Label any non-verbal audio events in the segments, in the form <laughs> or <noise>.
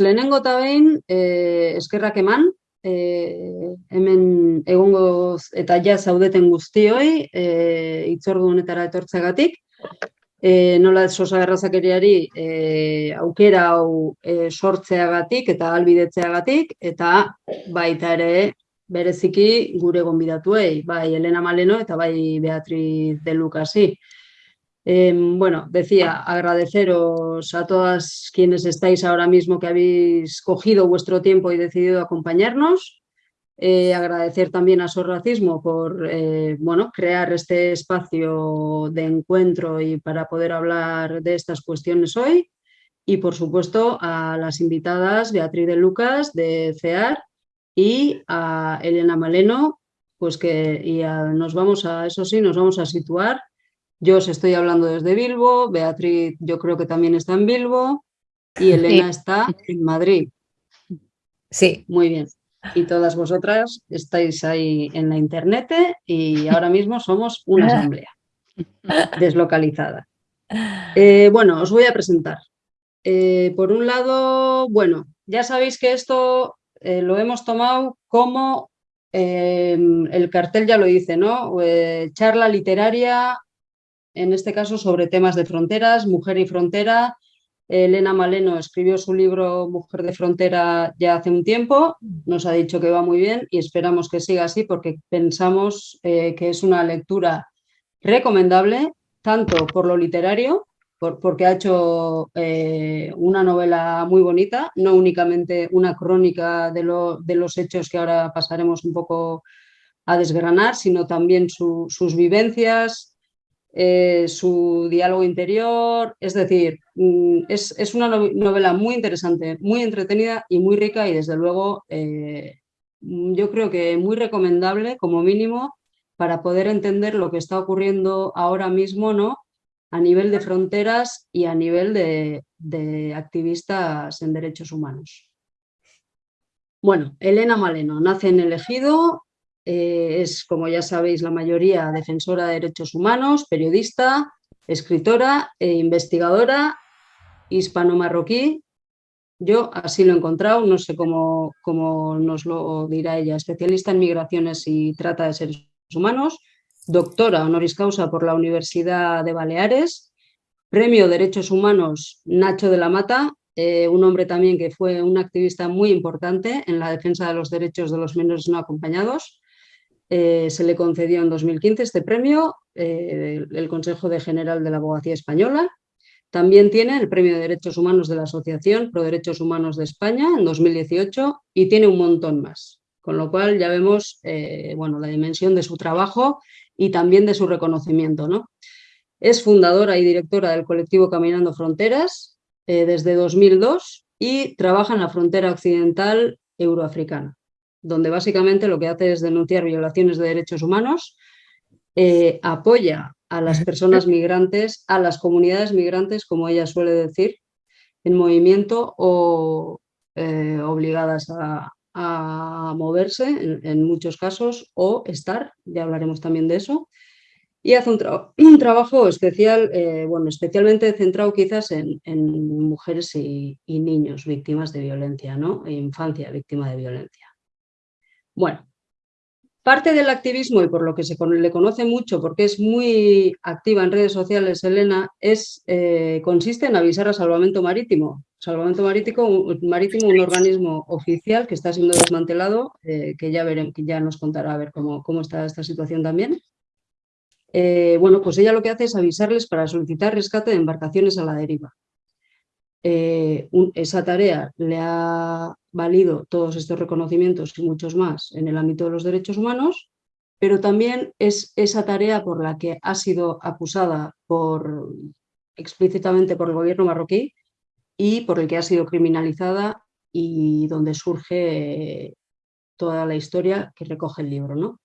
Lehenengo eta behin eh, eskerrak eman, eh, hemen egongo eta ja zaudeten guztioi eh, itzordu honetara etortzagatik. Eh, nola sosa gerrazakeriari eh, aukera hau eh, sortzeagatik eta albidetzeagatik eta baita ere bereziki gure gonbidatuei, bai Elena Maleno eta bai Beatriz de Lucasi. Eh, bueno, decía, agradeceros a todas quienes estáis ahora mismo que habéis cogido vuestro tiempo y decidido acompañarnos. Eh, agradecer también a Sorracismo por eh, bueno, crear este espacio de encuentro y para poder hablar de estas cuestiones hoy. Y por supuesto a las invitadas Beatriz de Lucas de CEAR y a Elena Maleno, pues que y nos vamos a, eso sí, nos vamos a situar yo os estoy hablando desde Bilbo, Beatriz yo creo que también está en Bilbo y Elena está en Madrid. Sí. Muy bien. Y todas vosotras estáis ahí en la internet y ahora mismo somos una <laughs> asamblea deslocalizada. Eh, bueno, os voy a presentar. Eh, por un lado, bueno, ya sabéis que esto eh, lo hemos tomado como, el cartel ya lo dice, ¿no? charla literaria en este caso sobre temas de fronteras, mujer y frontera. Elena Maleno escribió su libro Mujer de Frontera ya hace un tiempo, nos ha dicho que va muy bien y esperamos que siga así porque pensamos eh, que es una lectura recomendable, tanto por lo literario, porque ha hecho eh, una novela muy bonita, no únicamente una crónica de, los hechos que ahora pasaremos un poco a desgranar, sino también sus vivencias, eh, su diálogo interior, es decir, mm, es, una novela muy interesante, muy entretenida y muy rica y desde luego eh, yo creo que muy recomendable como mínimo para poder entender lo que está ocurriendo ahora mismo ¿no? a nivel de fronteras y a nivel de, de activistas en derechos humanos. Bueno, Elena Maleno nace en el Ejido eh, es, como ya sabéis, la mayoría defensora de derechos humanos, periodista, escritora e investigadora hispano-marroquí. Yo así lo he encontrado, no sé cómo, cómo nos lo dirá ella, especialista en migraciones y trata de seres humanos, doctora honoris causa por la Universidad de Baleares, premio Derechos Humanos Nacho de la Mata, eh, un hombre también que fue un activista muy importante en la defensa de los derechos de los menores no acompañados, eh, se le concedió en 2015 este premio eh, el Consejo General de la Abogacía Española. También tiene el Premio de Derechos Humanos de la Asociación Pro Derechos Humanos de España en 2018 y tiene un montón más. Con lo cual ya vemos eh, bueno, la dimensión de su trabajo y también de su reconocimiento. ¿no? Es fundadora y directora del colectivo Caminando Fronteras desde 2002 y trabaja en la frontera occidental euroafricana donde básicamente lo que hace es denunciar violaciones de derechos humanos, eh, apoya a las personas migrantes, a las comunidades migrantes, como ella suele decir, en movimiento o eh, obligadas a, moverse en, muchos casos o estar, ya hablaremos también de eso, y hace un, <clears throat> trabajo especial, eh, bueno, especialmente centrado quizás en, mujeres y, y, niños víctimas de violencia, ¿no? E infancia víctima de violencia. Bueno, parte del activismo y por lo que se le conoce mucho, porque es muy activa en redes sociales, Elena, es, eh, consiste en avisar a Salvamento Marítimo. Salvamento Marítimo, Marítimo un organismo oficial que está siendo desmantelado, eh, que, ya veremos, ya nos contará a ver cómo, cómo está esta situación también. Eh, bueno, pues ella lo que hace es avisarles para solicitar rescate de embarcaciones a la deriva. Esa tarea le ha valido todos estos reconocimientos y muchos más en el ámbito de los derechos humanos, pero también es esa tarea por la que ha sido acusada explícitamente por el gobierno marroquí y por el que ha sido criminalizada y donde surge toda la historia que recoge el libro. ¿no?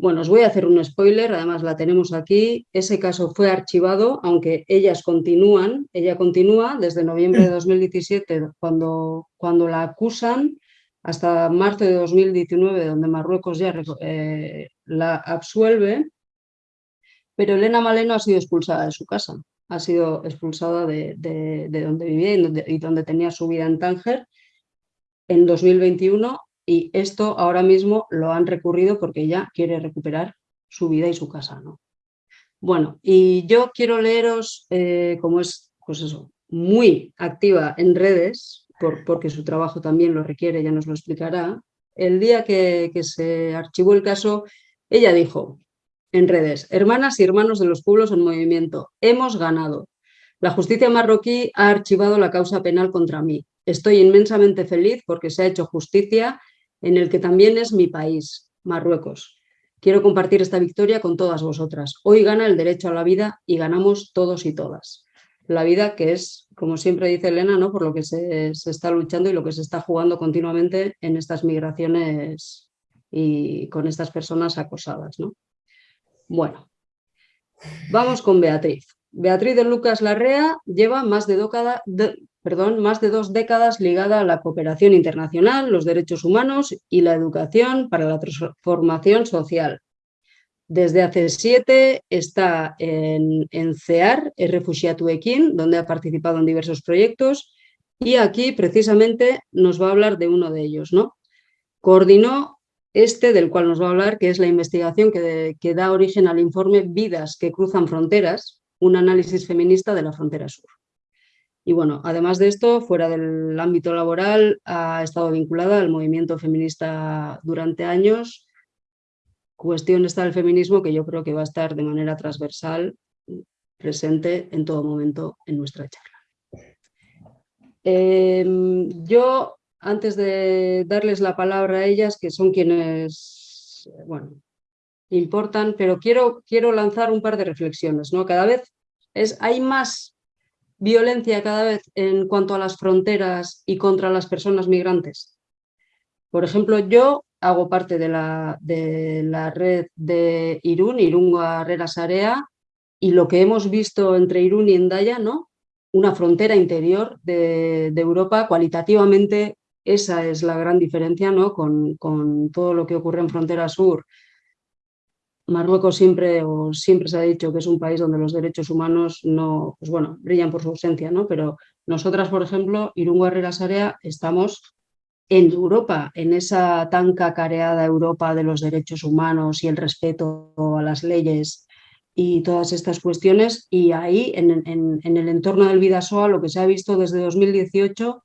Bueno, os voy a hacer un spoiler, además la tenemos aquí. Ese caso fue archivado, aunque ellas continúan, ella continúa desde noviembre de 2017, cuando, cuando la acusan, hasta marzo de 2019, donde Marruecos ya eh, la absuelve, pero Elena Maleno ha sido expulsada de su casa. ha sido expulsada de, donde vivía y donde, tenía su vida en Tánger en 2021 y esto ahora mismo lo han recurrido porque ella quiere recuperar su vida y su casa. ¿no? Bueno, y yo quiero leeros, eh, como es pues eso, muy activa en redes, porque su trabajo también lo requiere, ya nos lo explicará, el día que se archivó el caso, ella dijo, en redes. Hermanas y hermanos de los pueblos en movimiento, hemos ganado. La justicia marroquí ha archivado la causa penal contra mí. Estoy inmensamente feliz porque se ha hecho justicia en el que también es mi país, Marruecos. Quiero compartir esta victoria con todas vosotras. Hoy gana el derecho a la vida y ganamos todos y todas. La vida que es, como siempre dice Elena, ¿no? por lo que se, se está luchando y lo que se está jugando continuamente en estas migraciones y con estas personas acosadas. ¿no? Bueno, vamos con Beatriz. Beatriz de Lucas Larrea lleva más de, perdón, más de dos décadas ligada a la cooperación internacional, los derechos humanos y la educación para la transformación social. Desde hace siete está en, en CEAR, el Refugiatu Equín, donde ha participado en diversos proyectos y aquí precisamente nos va a hablar de uno de ellos. ¿no? Coordinó este del cual nos va a hablar, que es la investigación que, da origen al informe Vidas que cruzan fronteras, un análisis feminista de la frontera sur. Y bueno, además de esto, fuera del ámbito laboral, ha estado vinculada al movimiento feminista durante años. Cuestión está el feminismo que yo creo que va a estar de manera transversal presente en todo momento en nuestra charla. Em, yo antes de darles la palabra a ellas, que son quienes, bueno, importan, pero quiero, quiero lanzar un par de reflexiones. ¿no? Cada vez es, hay más violencia cada vez en cuanto a las fronteras y contra las personas migrantes. Por ejemplo, yo hago parte de la, red de Irún, Irún Herrera Sarea, y lo que hemos visto entre Irún y Endaya, ¿no? una frontera interior de, de Europa cualitativamente esa es la gran diferencia ¿no? con, todo lo que ocurre en frontera sur. Marruecos siempre, o siempre se ha dicho que es un país donde los derechos humanos no, pues bueno, brillan por su ausencia, ¿no? pero nosotras, por ejemplo, Irungo Herrera Sarea, estamos en Europa, en esa tan cacareada Europa de los derechos humanos y el respeto a las leyes y todas estas cuestiones, y ahí, en, en el entorno del Vidasoa, lo que se ha visto desde 2018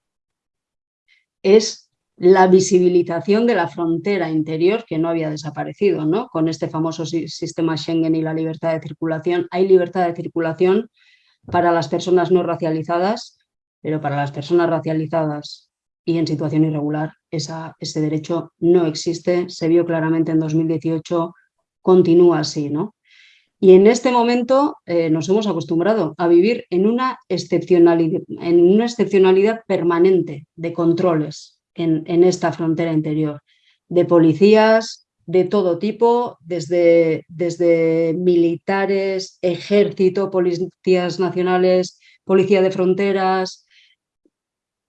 es la visibilización de la frontera interior que no había desaparecido, ¿no? Con este famoso sistema Schengen y la libertad de circulación. Hay libertad de circulación para las personas no racializadas, pero para las personas racializadas y en situación irregular ese derecho no existe. Se vio claramente en 2018, continúa así, ¿no? Y en este momento eh, nos hemos acostumbrado a vivir en una, excepcionalidad, en una excepcionalidad permanente de controles en, esta frontera interior, de policías de todo tipo, desde, desde militares, ejército, policías nacionales, policía de fronteras,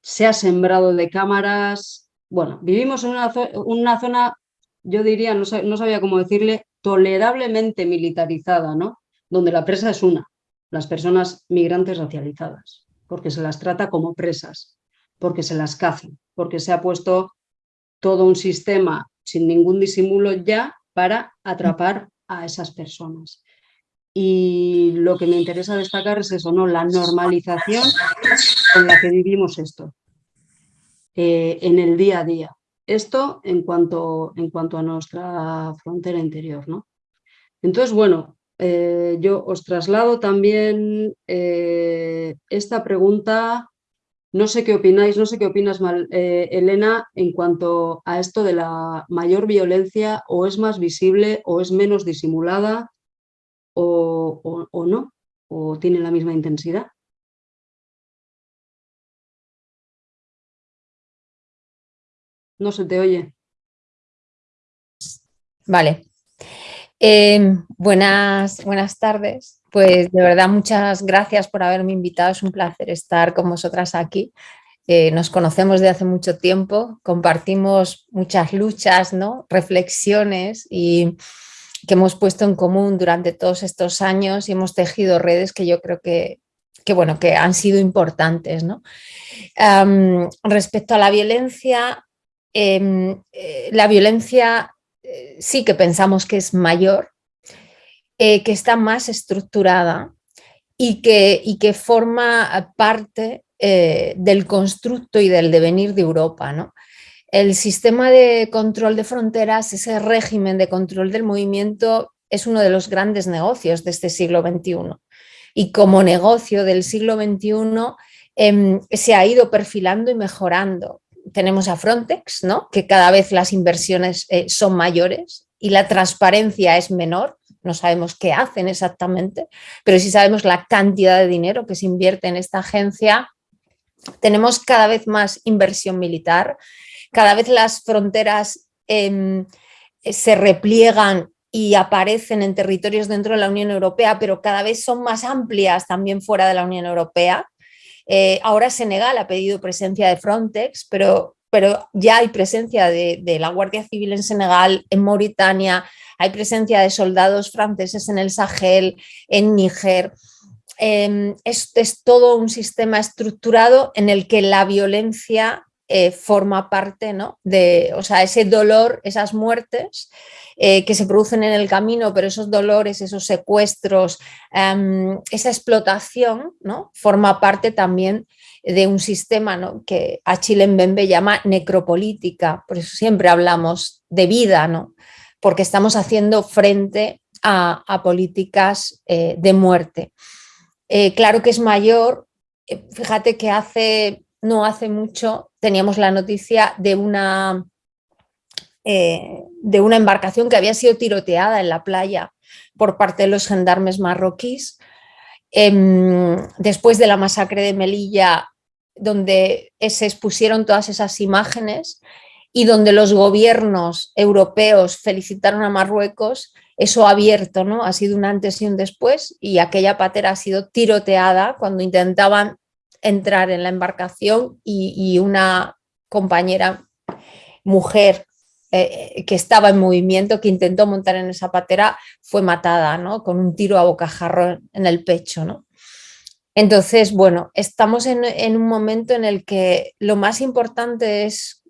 se ha sembrado de cámaras. Bueno, vivimos en una, una zona, yo diría, no, no sabía cómo decirle, tolerablemente militarizada, ¿no? donde la presa es una, las personas migrantes racializadas, porque se las trata como presas, porque se las cazan, porque se ha puesto todo un sistema sin ningún disimulo ya para atrapar a esas personas. Y lo que me interesa destacar es eso, ¿no? la normalización con la que vivimos esto eh, en el día a día. Esto en cuanto, en cuanto a nuestra frontera interior. ¿no? Entonces, bueno, eh, yo os traslado también eh, esta pregunta, no sé qué opináis, no sé qué opinas, eh, Elena, en cuanto a esto de la mayor violencia, o es más visible, o es menos disimulada, o, o no, o tiene la misma intensidad. No se te oye. Vale. Em, buenas, buenas tardes. Pues de verdad muchas gracias por haberme invitado. Es un placer estar con vosotras aquí. Eh, nos conocemos de hace mucho tiempo, compartimos muchas luchas, ¿no? reflexiones y que hemos puesto en común durante todos estos años y hemos tejido redes que yo creo que, que, bueno, que han sido importantes. respecto a la violencia, em, eh, la violencia eh, sí que pensamos que es mayor, que está más estructurada y que, y que forma parte del constructo y del devenir de Europa. ¿no? El sistema de control de fronteras, ese régimen de control del movimiento, es uno de los grandes negocios de este siglo XXI. Y como negocio del siglo XXI em, se ha ido perfilando y mejorando. Tenemos a Frontex, ¿no? que cada vez las inversiones eh, son mayores y la transparencia es menor, no sabemos qué hacen exactamente, pero sí sabemos la cantidad de dinero que se invierte en esta agencia. Tenemos cada vez más inversión militar, cada vez las fronteras em, se repliegan y aparecen en territorios dentro de la Unión Europea, pero cada vez son más amplias también fuera de la Unión Europea. Eh, ahora Senegal ha pedido presencia de Frontex, pero, pero ya hay presencia de, la Guardia Civil en Senegal, en Mauritania, hay presencia de soldados franceses en el Sahel, en Níger. Es, es todo un sistema estructurado en el que la violencia eh, forma parte ¿no? de, o sea, ese dolor, esas muertes eh, que se producen en el camino, pero esos dolores, esos secuestros, em, esa explotación, ¿no? forma parte también de un sistema ¿no? que a Chile Mbembe llama necropolítica, por eso siempre hablamos de vida, ¿no? porque estamos haciendo frente a, políticas eh, de muerte. claro que es mayor, fíjate que hace no hace mucho teníamos la noticia de una, eh, de una embarcación que había sido tiroteada en la playa por parte de los gendarmes marroquíes. Em, después de la masacre de Melilla, donde se expusieron todas esas imágenes y donde los gobiernos europeos felicitaron a Marruecos, eso ha abierto, ¿no? Ha sido un antes y un después y aquella patera ha sido tiroteada cuando intentaban entrar en la embarcación y, una compañera mujer eh, que estaba en movimiento, que intentó montar en esa patera, fue matada ¿no? con un tiro a bocajarro en el pecho. ¿no? Entonces, bueno, estamos en, un momento en el que lo más importante es,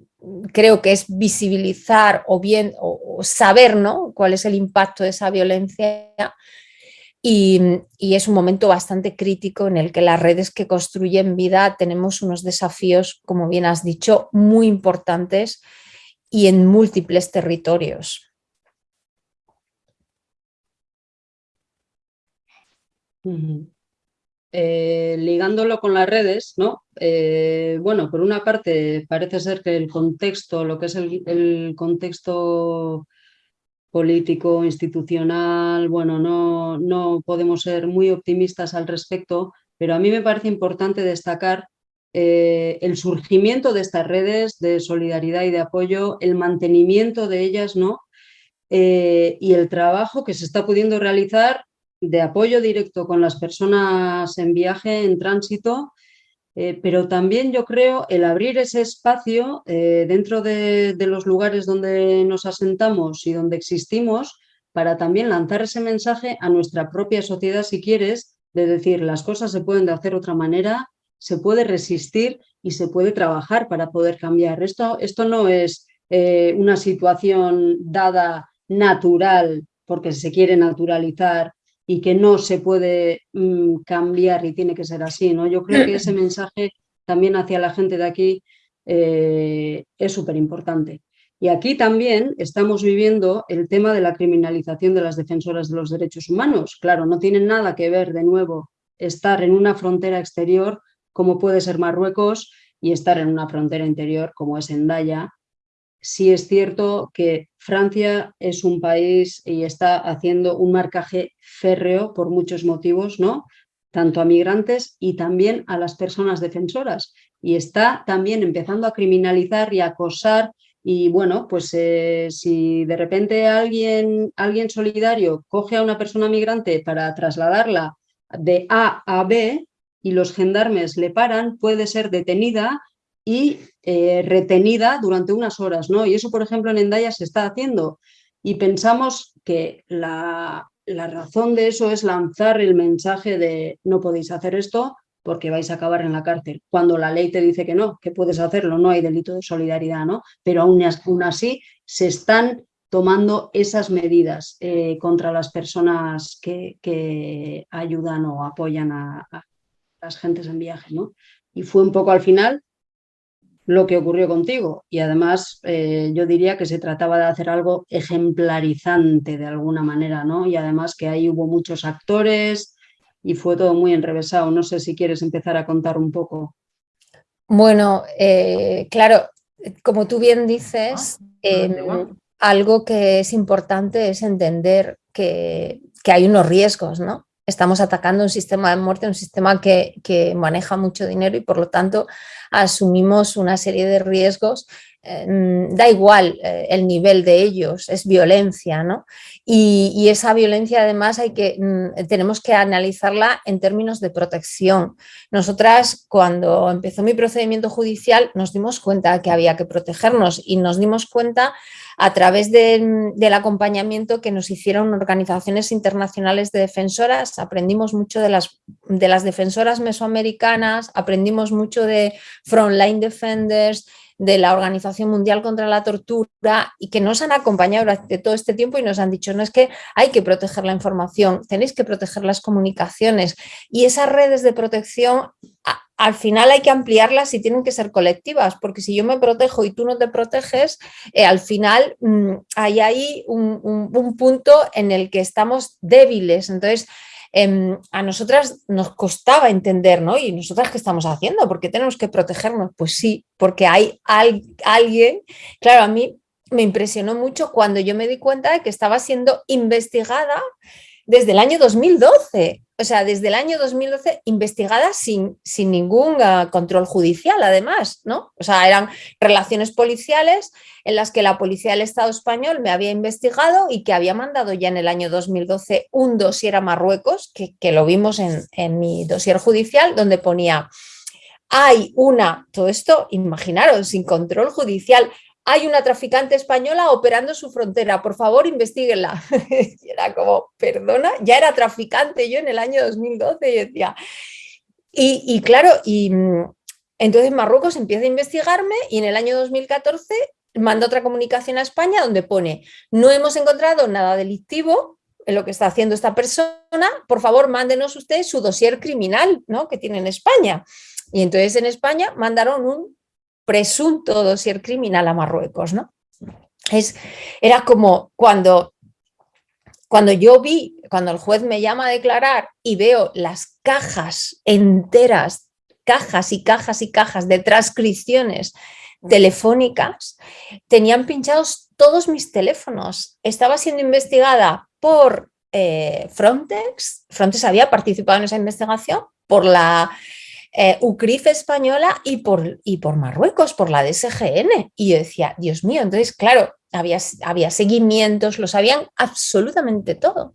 creo que es visibilizar o bien o, saber ¿no? cuál es el impacto de esa violencia y, es un momento bastante crítico en el que las redes que construyen vida tenemos unos desafíos, como bien has dicho, muy importantes y en múltiples territorios. Eh, ligándolo con las redes, ¿no? Eh, bueno, por una parte parece ser que el contexto, lo que es el contexto político, institucional, bueno, no, no podemos ser muy optimistas al respecto, pero a mí me parece importante destacar eh, el surgimiento de estas redes de solidaridad y de apoyo, el mantenimiento de ellas, ¿no? Y el trabajo que se está pudiendo realizar de apoyo directo con las personas en viaje, en tránsito, eh, pero también yo creo el abrir ese espacio eh, dentro de, los lugares donde nos asentamos y donde existimos para también lanzar ese mensaje a nuestra propia sociedad, si quieres, de decir las cosas se pueden de hacer otra manera, se puede resistir y se puede trabajar para poder cambiar. Esto, esto no es eh, una situación dada natural porque se quiere naturalizar y que no se puede mm, cambiar y tiene que ser así. ¿no? Yo creo que ese <clears throat> mensaje también hacia la gente de aquí eh, es súper importante. Y aquí también estamos viviendo el tema de la criminalización de las defensoras de los derechos humanos. Claro, no tiene nada que ver de nuevo estar en una frontera exterior como puede ser Marruecos y estar en una frontera interior como es Endaya, sí es cierto que Francia es un país y está haciendo un marcaje férreo por muchos motivos, ¿no? tanto a migrantes y también a las personas defensoras. Y está también empezando a criminalizar y acosar y bueno, pues eh, si de repente alguien, alguien solidario coge a una persona migrante para trasladarla de A a B y los gendarmes le paran, puede ser detenida y eh, retenida durante unas horas, ¿no? Y eso, por ejemplo, en Endaya se está haciendo. Y pensamos que la, razón de eso es lanzar el mensaje de no podéis hacer esto, porque vais a acabar en la cárcel. Cuando la ley te dice que no, que puedes hacerlo, no hay delito de solidaridad, ¿no? Pero aún, así se están tomando esas medidas eh, contra las personas que, ayudan o apoyan a, las gentes en viaje, ¿no? Y fue un poco al final lo que ocurrió contigo. Y además eh, yo diría que se trataba de hacer algo ejemplarizante de alguna manera, ¿no? Y además que ahí hubo muchos actores y fue todo muy enrevesado. No sé si quieres empezar a contar un poco. Bueno, eh, claro, como tú bien dices, ah, em, algo que es importante es entender que, que hay unos riesgos, ¿no? Estamos atacando un sistema de muerte, un sistema que, maneja mucho dinero y por lo tanto asumimos una serie de riesgos. Eh, da igual eh, el nivel de ellos, es violencia, ¿no? Y, esa violencia además hay que, mm, tenemos que analizarla en términos de protección. Nosotras cuando empezó mi procedimiento judicial nos dimos cuenta que había que protegernos y nos dimos cuenta a través del acompañamiento que nos hicieron organizaciones internacionales de defensoras, aprendimos mucho de las, de las defensoras mesoamericanas, aprendimos mucho de Frontline Defenders, de la Organización Mundial contra la Tortura y que nos han acompañado durante todo este tiempo y nos han dicho, no es que hay que proteger la información, tenéis que proteger las comunicaciones y esas redes de protección al final hay que ampliarlas y tienen que ser colectivas, porque si yo me protejo y tú no te proteges, eh, al final mm, hay ahí un, un, punto en el que estamos débiles. Entonces, Em, a nosotras nos costaba entender, ¿no? ¿Y nosotras qué estamos haciendo? ¿Por qué tenemos que protegernos? Pues sí, porque hay alguien, claro, a mí me impresionó mucho cuando yo me di cuenta de que estaba siendo investigada desde el año 2012 o sea, desde el año 2012 investigada sin, sin ningún ah, control judicial, además, ¿no? O sea, eran relaciones policiales en las que la Policía del Estado español me había investigado y que había mandado ya en el año 2012 un dossier a Marruecos, que, que lo vimos en, en mi dossier judicial, donde ponía hay una, todo esto, imaginaros, sin control judicial, hay una traficante española operando su frontera, por favor investiguenla. <laughs> y era como, perdona, ya era traficante yo en el año 2012 y decía, y, claro, y mm, entonces Marruecos empieza a investigarme y en el año 2014 manda otra comunicación a España donde pone, no hemos encontrado nada delictivo en lo que está haciendo esta persona, por favor mándenos ustedes su dossier criminal ¿no? que tiene en España. Y entonces en España mandaron un presunto dossier criminal a Marruecos, ¿no? Es, era como cuando, cuando yo vi, cuando el juez me llama a declarar y veo las cajas enteras, cajas y cajas y cajas de transcripciones telefónicas, tenían pinchados todos mis teléfonos. Estaba siendo investigada por eh, Frontex, Frontex había participado en esa investigación, por la eh, UCRIF española y por, y por Marruecos, por la DSGN. Y yo decía, Dios mío, entonces, claro, había, había seguimientos, lo sabían absolutamente todo.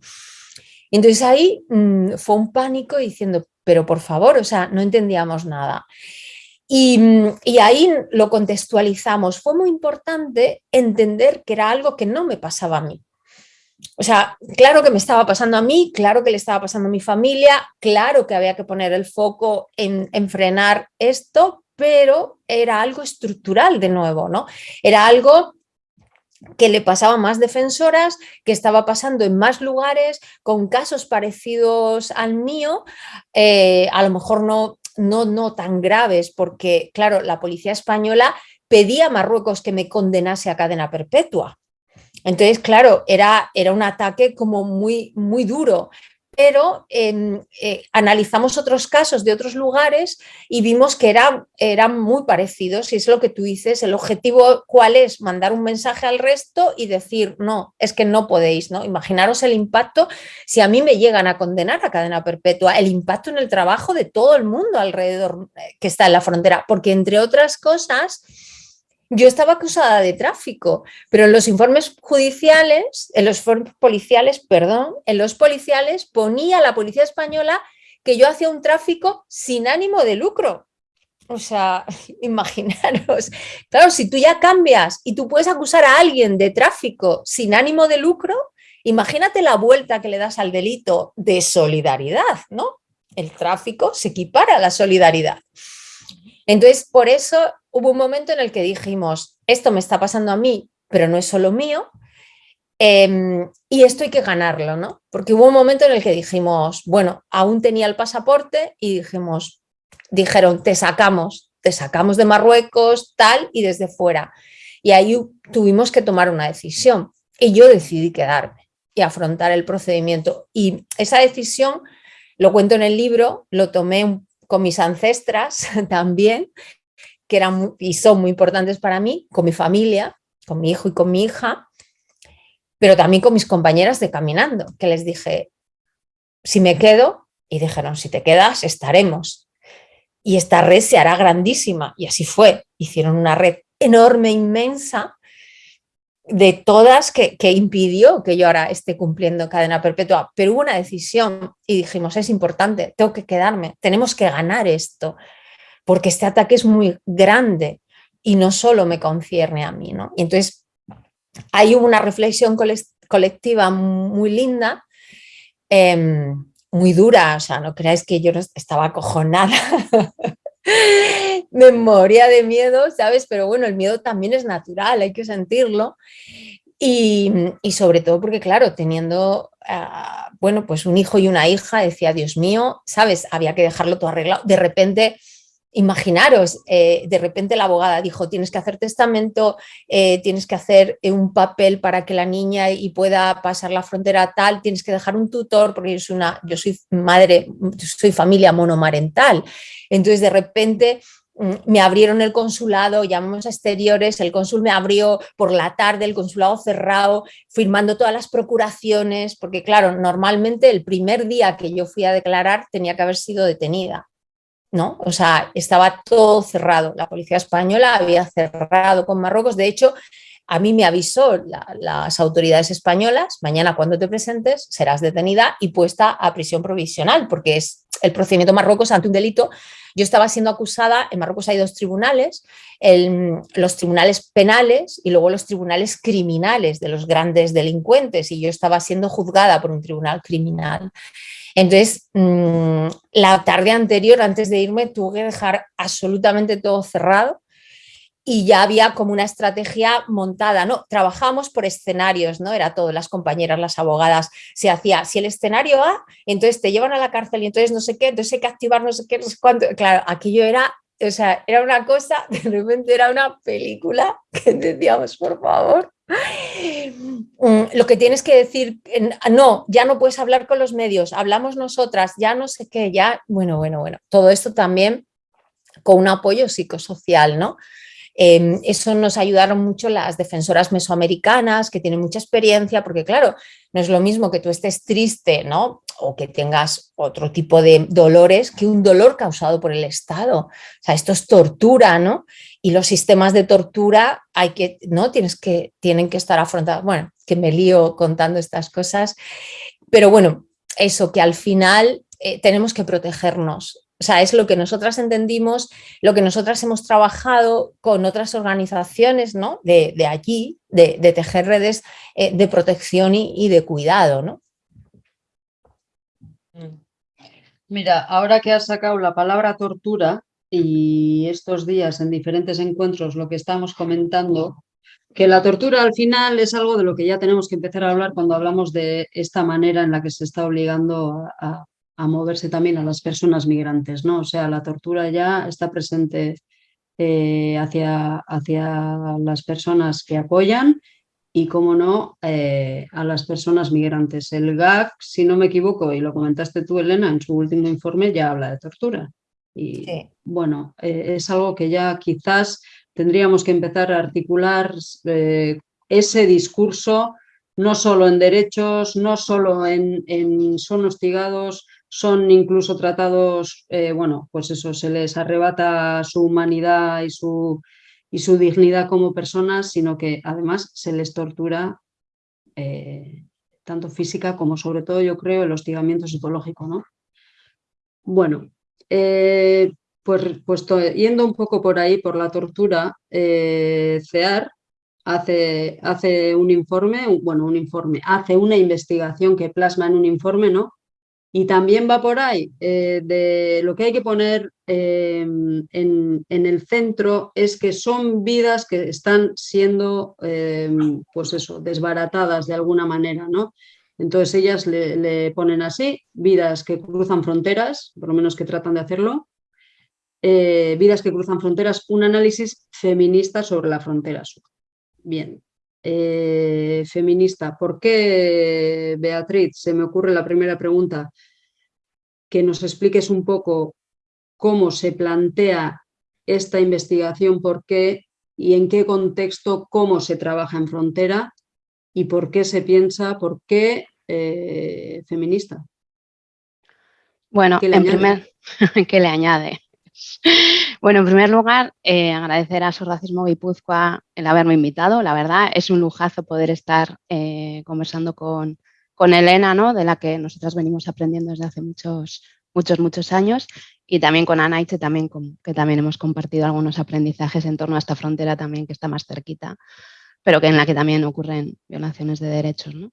Entonces ahí mm, fue un pánico diciendo, pero por favor, o sea, no entendíamos nada. Y, mm, y, ahí lo contextualizamos. Fue muy importante entender que era algo que no me pasaba a mí. O sea, claro que me estaba pasando a mí, claro que le estaba pasando a mi familia, claro que había que poner el foco en, frenar esto, pero era algo estructural de nuevo, ¿no? Era algo que le pasaba a más defensoras, que estaba pasando en más lugares, con casos parecidos al mío, eh, a lo mejor no, no, no tan graves, porque claro, la policía española pedía a Marruecos que me condenase a cadena perpetua. Entonces, claro, era, era un ataque como muy, muy duro, pero em, eh, analizamos otros casos de otros lugares y vimos que eran, eran muy parecidos y es lo que tú dices, el objetivo cuál es, mandar un mensaje al resto y decir, no, es que no podéis, ¿no? Imaginaros el impacto si a mí me llegan a condenar a cadena perpetua, el impacto en el trabajo de todo el mundo alrededor eh, que está en la frontera, porque entre otras cosas yo estaba acusada de tráfico, pero en los informes judiciales, en los informes policiales, perdón, en los policiales ponía la policía española que yo hacía un tráfico sin ánimo de lucro. O sea, <laughs> imaginaros, claro, si tú ya cambias y tú puedes acusar a alguien de tráfico sin ánimo de lucro, imagínate la vuelta que le das al delito de solidaridad, ¿no? el tráfico se equipara a la solidaridad. Entonces, por eso hubo un momento en el que dijimos, esto me está pasando a mí, pero no es solo mío, em, y esto hay que ganarlo, ¿no? Porque hubo un momento en el que dijimos, bueno, aún tenía el pasaporte y dijimos, dijeron, te sacamos, te sacamos de Marruecos, tal, y desde fuera. Y ahí tuvimos que tomar una decisión. Y yo decidí quedarme y afrontar el procedimiento. Y esa decisión, lo cuento en el libro, lo tomé con mis ancestras <laughs> también, que eran y son muy importantes para mí, con mi familia, con mi hijo y con mi hija, pero también con mis compañeras de Caminando, que les dije, si me quedo, y dijeron, si te quedas, estaremos. Y esta red se hará grandísima, y así fue. Hicieron una red enorme, inmensa, de todas que, impidió que yo ahora esté cumpliendo cadena perpetua, pero hubo una decisión y dijimos, es importante, tengo que quedarme, tenemos que ganar esto, porque este ataque es muy grande y no solo me concierne a mí. ¿no? Y entonces hay una reflexión colectiva muy linda, em, muy dura, o sea, no creáis que yo estaba acojonada <laughs> memoria de miedo, ¿sabes? Pero bueno, el miedo también es natural, hay que sentirlo. Y, sobre todo porque, claro, teniendo, ah, bueno, pues un hijo y una hija, decía, Dios mío, ¿sabes? Había que dejarlo todo arreglado. De repente, imaginaros, eh, de repente la abogada dijo, tienes que hacer testamento, eh, tienes que hacer un papel para que la niña y pueda pasar la frontera tal, tienes que dejar un tutor, porque yo soy, una, yo soy madre, soy familia monomarental. Entonces, de repente Mm, me abrieron el consulado, llamamos a exteriores, el cónsul me abrió por la tarde, el consulado cerrado, firmando todas las procuraciones, porque claro, normalmente el primer día que yo fui a declarar tenía que haber sido detenida, ¿no? O sea, estaba todo cerrado, la policía española había cerrado con Marruecos, de hecho, a mí me avisó las autoridades españolas, mañana cuando te presentes serás detenida y puesta a prisión provisional, porque es el procedimiento Marruecos ante un delito yo estaba siendo acusada, en Marruecos hay dos tribunales, los tribunales penales y luego los tribunales criminales de los grandes delincuentes y yo estaba siendo juzgada por un tribunal criminal. Entonces, mm, la tarde anterior, antes de irme, tuve que dejar absolutamente todo cerrado y ya había como una estrategia montada, ¿no? Trabajamos por escenarios, ¿no? Era todo, las compañeras, las abogadas, se hacía, si el escenario A, entonces te llevan a la cárcel y entonces no sé qué, entonces hay que activar no sé qué, no sé cuánto. Claro, aquello era, o sea, era una cosa, de repente era una película que decíamos, por favor, lo que tienes que decir, no, ya no puedes hablar con los medios, hablamos nosotras, ya no sé qué, ya, bueno, bueno, bueno, todo esto también con un apoyo psicosocial, ¿no? Em, eso nos ayudaron mucho las defensoras mesoamericanas que tienen mucha experiencia, porque claro, no es lo mismo que tú estés triste ¿no? o que tengas otro tipo de dolores que un dolor causado por el Estado. O sea, esto es tortura, ¿no? Y los sistemas de tortura hay que, ¿no? Tienes que, tienen que estar afrontados. Bueno, que me lío contando estas cosas, pero bueno, eso que al final eh, tenemos que protegernos o sea, es lo que nosotras entendimos, lo que nosotras hemos trabajado con otras organizaciones ¿no? de, allí, de, tejer redes eh, de protección y, de cuidado. ¿no? Mm. Mira, ahora que has sacado la palabra tortura y estos días en diferentes encuentros lo que estamos comentando, que la tortura al final es algo de lo que ya tenemos que empezar a hablar cuando hablamos de esta manera en la que se está obligando a, moverse también a las personas migrantes, ¿no? O sea, la tortura ya está presente eh, hacia, hacia las personas que apoyan y, como no, eh, a las personas migrantes. El GAC, si no me equivoco, y lo comentaste tú, Elena, en su último informe ya habla de tortura. Y bueno, eh, es algo que ya quizás tendríamos que empezar a articular ese discurso no solo en derechos, no solo en, en son hostigados, son incluso tratados, eh, bueno, pues eso, se les arrebata su humanidad y su, y su dignidad como personas, sino que además se les tortura eh, tanto física como sobre todo, yo creo, el hostigamiento psicológico, ¿no? Bueno, eh, pues, pues yendo un poco por ahí, por la tortura, CEAR hace, hace un informe, bueno, un informe, hace una investigación que plasma en un informe, ¿no? Y también va por ahí eh, de lo que hay que poner em, en, el centro es que son vidas que están siendo, em, pues eso, desbaratadas de alguna manera, ¿no? Entonces ellas le, ponen así, vidas que cruzan fronteras, por lo menos que tratan de hacerlo, eh, vidas que cruzan fronteras, un análisis feminista sobre la frontera sur. Bien, eh, feminista. ¿Por qué, Beatriz? Se me ocurre la primera pregunta, que nos expliques un poco cómo se plantea esta investigación, por qué y en qué contexto, cómo se trabaja en frontera y por qué se piensa, por qué eh, feminista. Bueno, en primer, <laughs> ¿qué le añade? Bueno, en primer lugar, eh, agradecer a Su Racismo Guipúzcoa el haberme invitado. La verdad, es un lujazo poder estar eh, conversando con, Elena, ¿no? de la que nosotras venimos aprendiendo desde hace muchos, muchos, muchos años, y también con Anaiche, también que también hemos compartido algunos aprendizajes en torno a esta frontera también que está más cerquita, pero que en la que también ocurren violaciones de derechos. ¿no?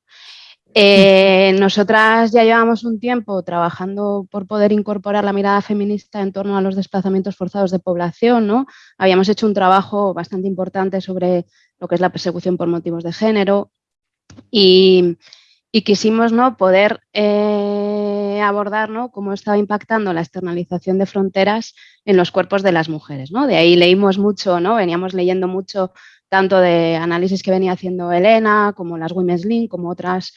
Eh, nosotras ya llevamos un tiempo trabajando por poder incorporar la mirada feminista en torno a los desplazamientos forzados de población, ¿no? Habíamos hecho un trabajo bastante importante sobre lo que es la persecución por motivos de género y, quisimos ¿no? poder eh, abordar ¿no? cómo estaba impactando la externalización de fronteras en los cuerpos de las mujeres. ¿no? De ahí leímos mucho, ¿no? veníamos leyendo mucho tanto de análisis que venía haciendo Elena, como las Women's Link, como otras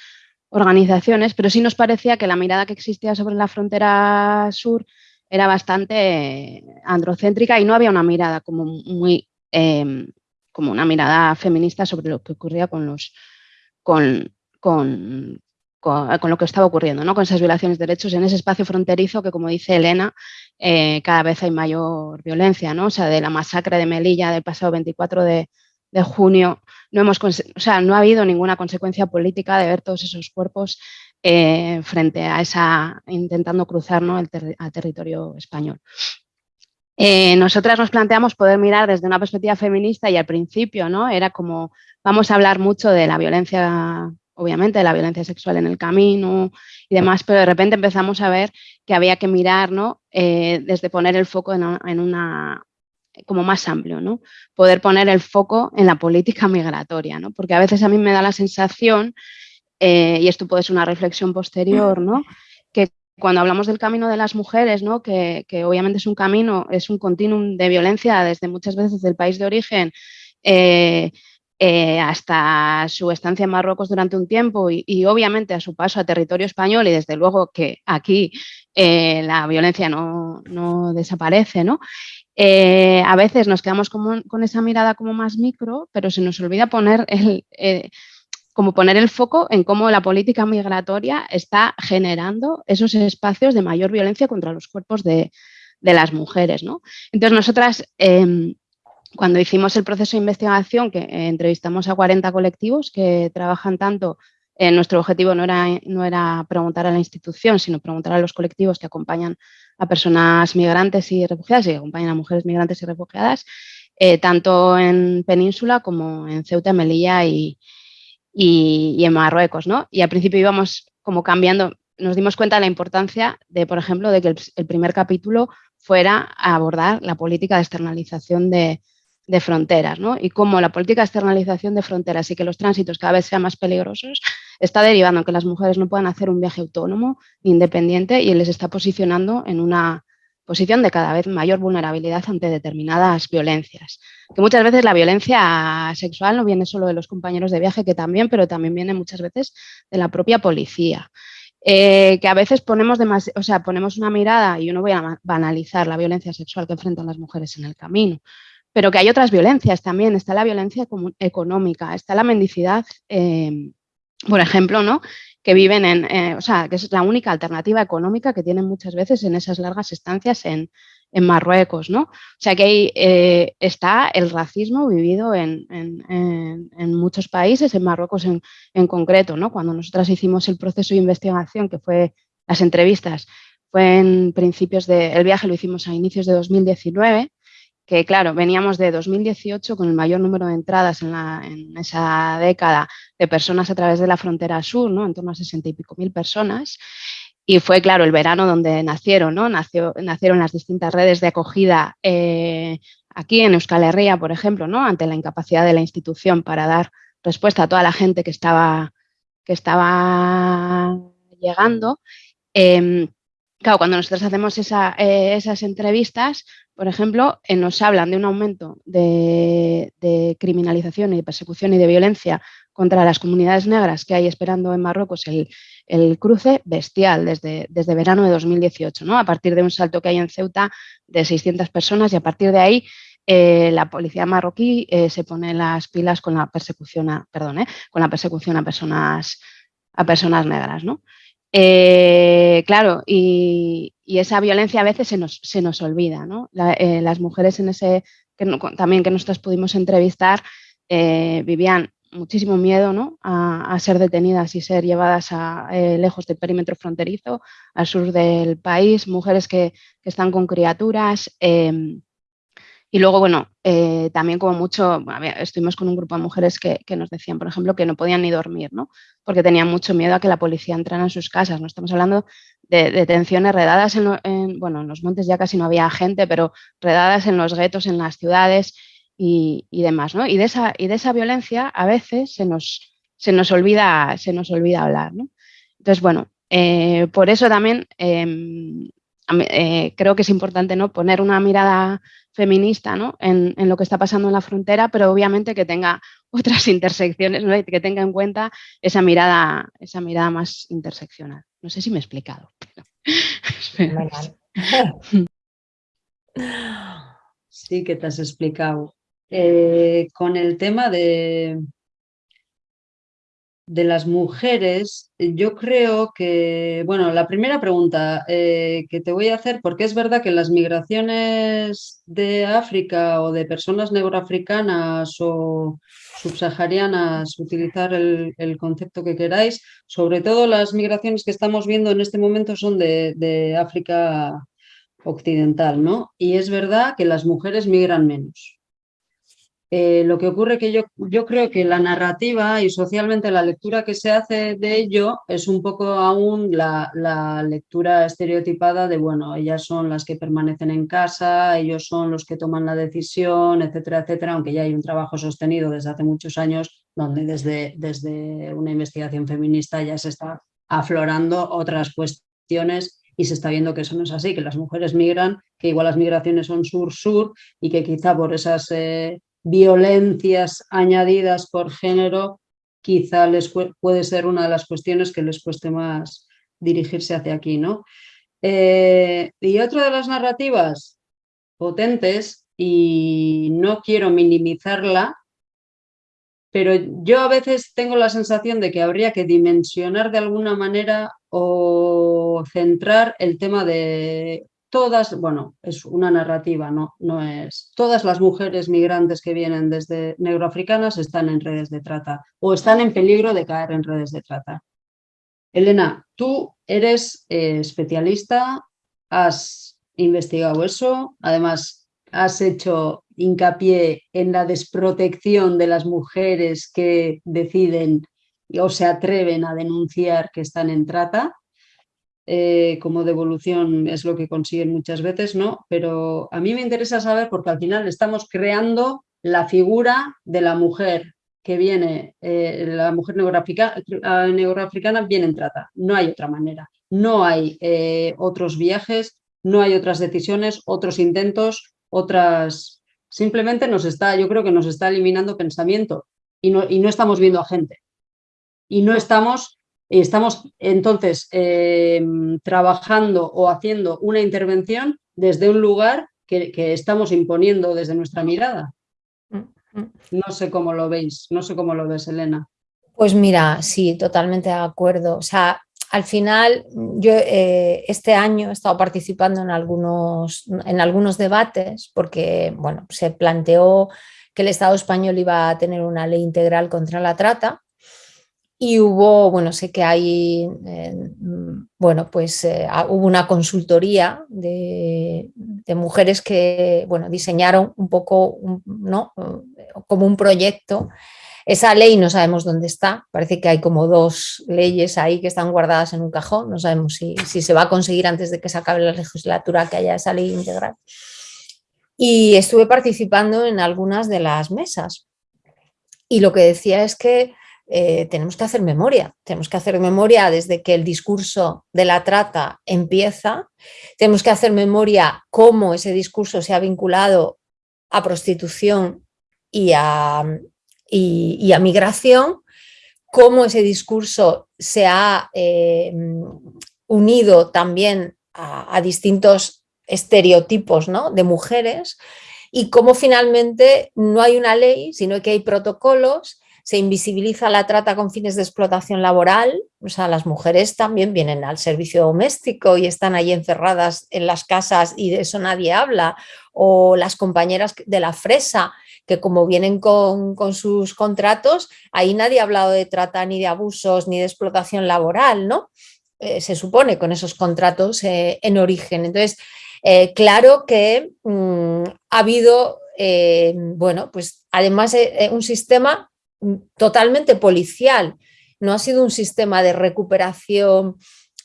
organizaciones, pero sí nos parecía que la mirada que existía sobre la frontera sur era bastante androcéntrica y no había una mirada como muy em, como una mirada feminista sobre lo que ocurría con los con, con, con, lo que estaba ocurriendo, ¿no? con esas violaciones de derechos en ese espacio fronterizo que, como dice Elena, eh, cada vez hay mayor violencia, ¿no? O sea, de la masacre de Melilla del pasado 24 de, de junio, no, hemos, o sea, no ha habido ninguna consecuencia política de ver todos esos cuerpos eh, frente a esa, intentando cruzar ¿no? el territorio español. Eh, nosotras nos planteamos poder mirar desde una perspectiva feminista y al principio ¿no? era como, vamos a hablar mucho de la violencia, obviamente, de la violencia sexual en el camino y demás, pero de repente empezamos a ver que había que mirar ¿no? Eh, desde poner el foco en una como más amplio, ¿no? Poder poner el foco en la política migratoria, ¿no? Porque a veces a mí me da la sensación, eh, y esto puede ser una reflexión posterior, ¿no? Que cuando hablamos del camino de las mujeres, ¿no? Que, obviamente es un camino, es un continuum de violencia desde muchas veces del país de origen eh, eh, hasta su estancia en Marruecos durante un tiempo y, obviamente a su paso a territorio español y desde luego que aquí la violencia no, no desaparece, ¿no? Eh, a veces nos quedamos con esa mirada como más micro, pero se nos olvida poner el, eh, como poner el foco en cómo la política migratoria está generando esos espacios de mayor violencia contra los cuerpos de, las mujeres. Entonces, nosotras, em, cuando hicimos el proceso de investigación, que entrevistamos a 40 colectivos que trabajan tanto eh, nuestro objetivo no era, no era preguntar a la institución, sino preguntar a los colectivos que acompañan a personas migrantes y refugiadas y acompañan a mujeres migrantes y refugiadas, eh, tanto en Península como en Ceuta, Melilla y, y, en Marruecos. ¿no? Y al principio íbamos como cambiando, nos dimos cuenta de la importancia de, por ejemplo, de que el primer capítulo fuera a abordar la política de externalización de, de fronteras, ¿no? Y cómo la política de externalización de fronteras y que los tránsitos cada vez sean más peligrosos está derivando en que las mujeres no puedan hacer un viaje autónomo, independiente, y les está posicionando en una posición de cada vez mayor vulnerabilidad ante determinadas violencias. Que muchas veces la violencia sexual no viene solo de los compañeros de viaje, que también, pero también viene muchas veces de la propia policía. Eh, que a veces ponemos, o sea, ponemos una mirada, y yo no voy a banalizar la violencia sexual que enfrentan las mujeres en el camino, pero que hay otras violencias también. Está la violencia económica, está la mendicidad, em, por ejemplo, ¿no? que viven en, eh, o sea, que es la única alternativa económica que tienen muchas veces en esas largas estancias en, Marruecos, ¿no? O sea que ahí eh, está el racismo vivido en, muchos países, en Marruecos en, en, concreto, ¿no? Cuando nosotras hicimos el proceso de investigación, que fue las entrevistas, fue en principios de, el viaje lo hicimos a inicios de 2019 que claro, veníamos de 2018 con el mayor número de entradas en, esa década de personas a través de la frontera sur, ¿no? en torno a 60 y pico mil personas. y fue, claro, el verano donde nacieron, ¿no? Nació, nacieron las distintas redes de acogida eh, aquí en Euskal Herria, por ejemplo, ¿no? Ante la incapacidad de la institución para dar respuesta a toda la gente que estaba, que estaba llegando. Em, claro, cuando nosotros hacemos eh, esas entrevistas, por ejemplo, eh, nos hablan de un aumento de, criminalización y de persecución y de violencia contra las comunidades negras que hay esperando en Marruecos el, cruce bestial desde, desde, verano de 2018, ¿no? a partir de un salto que hay en Ceuta de 600 personas y a partir de ahí eh, la policía marroquí se pone las pilas con la persecución a, perdón, con la persecución a personas, negras. Eh, claro, y, esa violencia a veces se nos, se nos olvida, ¿no? Eh, las mujeres en ese, que también que nosotros pudimos entrevistar, eh, vivían muchísimo miedo ¿no? a, ser detenidas y ser llevadas a, lejos del perímetro fronterizo, al sur del país, mujeres que, que están con criaturas, em, y luego, bueno, eh, también como mucho, estuvimos con un grupo de mujeres que, nos decían, por ejemplo, que no podían ni dormir, ¿no? Porque tenían mucho miedo a que la policía entrara en sus casas, ¿no? Estamos hablando de detenciones redadas en, bueno, en los montes ya casi no había gente, pero redadas en los guetos, en las ciudades y, demás, ¿no? Y de, esa, y de esa violencia a veces se nos, se nos, olvida, se nos olvida hablar, ¿no? Entonces, bueno, eh, por eso también em, eh, creo que es importante ¿no? poner una mirada feminista ¿no? en, lo que está pasando en la frontera, pero obviamente que tenga <laughs> otras intersecciones, que tenga en cuenta esa mirada, esa mirada más interseccional. No sé si me he explicado. <laughs> Sí que te has explicado. Eh, con el tema de, de las mujeres, yo creo que, bueno, la primera pregunta eh, que te voy a hacer, porque es verdad que las migraciones de África o de personas neuroafricanas o subsaharianas, utilizar el, concepto que queráis, sobre todo las migraciones que estamos viendo en este momento son de, de África occidental, ¿no? Y es verdad que las mujeres migran menos. Eh, lo que ocurre que yo, yo creo que la narrativa y socialmente la lectura que se hace de ello es un poco aún la, lectura estereotipada de, bueno, ellas son las que permanecen en casa, ellos son los que toman la decisión, etcétera, etcétera, aunque ya hay un trabajo sostenido desde hace muchos años donde desde, desde una investigación feminista ya se está aflorando otras cuestiones y se está viendo que eso no es así, que las mujeres migran, que igual las migraciones son sur-sur y que quizá por esas... Eh, violencias añadidas por género, quizá les puede ser una de las cuestiones que les cueste más dirigirse hacia aquí. ¿no? Eh, y otra de las narrativas potentes, y no quiero minimizarla, pero yo a veces tengo la sensación de que habría que dimensionar de alguna manera o centrar el tema de todas, bueno, es una narrativa, no, no es, todas las mujeres migrantes que vienen desde negroafricanas están en redes de trata o están en peligro de caer en redes de trata. Elena, tú eres eh, especialista, has investigado eso, además has hecho hincapié en la desprotección de las mujeres que deciden o se atreven a denunciar que están en trata. Eh, como devolución es lo que consiguen muchas veces, ¿no? Pero a mí me interesa saber porque al final estamos creando la figura de la mujer que viene, eh, la mujer neoafricana viene en trata, no hay otra manera, no hay eh, otros viajes, no hay otras decisiones, otros intentos, otras... Simplemente nos está, yo creo que nos está eliminando pensamiento y no, y no estamos viendo a gente. Y no estamos estamos entonces em, trabajando o haciendo una intervención desde un lugar que, estamos imponiendo desde nuestra mirada. Mm, mm. No sé cómo lo veis, no sé cómo lo ves, Elena. Pues mira, sí, totalmente de acuerdo. O sea, al final, yo eh, este año he estado participando en algunos, en algunos debates porque, bueno, se planteó que el Estado español iba a tener una ley integral contra la trata y hubo, bueno, sé que hay, eh, bueno, pues eh, hubo una consultoría de, mujeres que, bueno, diseñaron un poco, ¿no? Como un proyecto Esa ley no sabemos dónde está, parece que hay como dos leyes ahí que están guardadas en un cajón, no sabemos si, si se va a conseguir antes de que se acabe la legislatura que haya esa ley integral. Y estuve participando en algunas de las mesas. Y lo que decía es que eh, tenemos que hacer memoria, tenemos que hacer memoria desde que el discurso de la trata empieza, tenemos que hacer memoria cómo ese discurso se ha vinculado a prostitución y a, y, a migración, cómo ese discurso se ha eh, unido también a, distintos estereotipos ¿no? de mujeres y cómo finalmente no hay una ley, sino que hay protocolos se invisibiliza la trata con fines de explotación laboral, o sea, las mujeres también vienen al servicio doméstico y están ahí encerradas en las casas y de eso nadie habla, o las compañeras de la fresa, que como vienen con, sus contratos, ahí nadie ha hablado de trata ni de abusos ni de explotación laboral, ¿no? Eh, se supone con esos contratos eh, en origen. Entonces, eh, claro que mm, ha habido, bueno, pues además un sistema totalmente policial, no ha sido un sistema de recuperación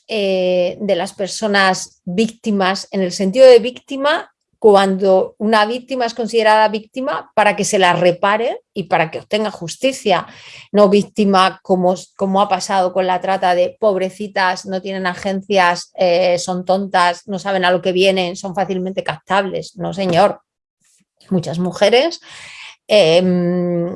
eh, de las personas víctimas, en el sentido de víctima, cuando una víctima es considerada víctima para que se la repare y para que obtenga justicia, no víctima como, como ha pasado con la trata de pobrecitas, no tienen agencias, eh, son tontas, no saben a lo que vienen, son fácilmente captables. No, señor. Muchas mujeres em,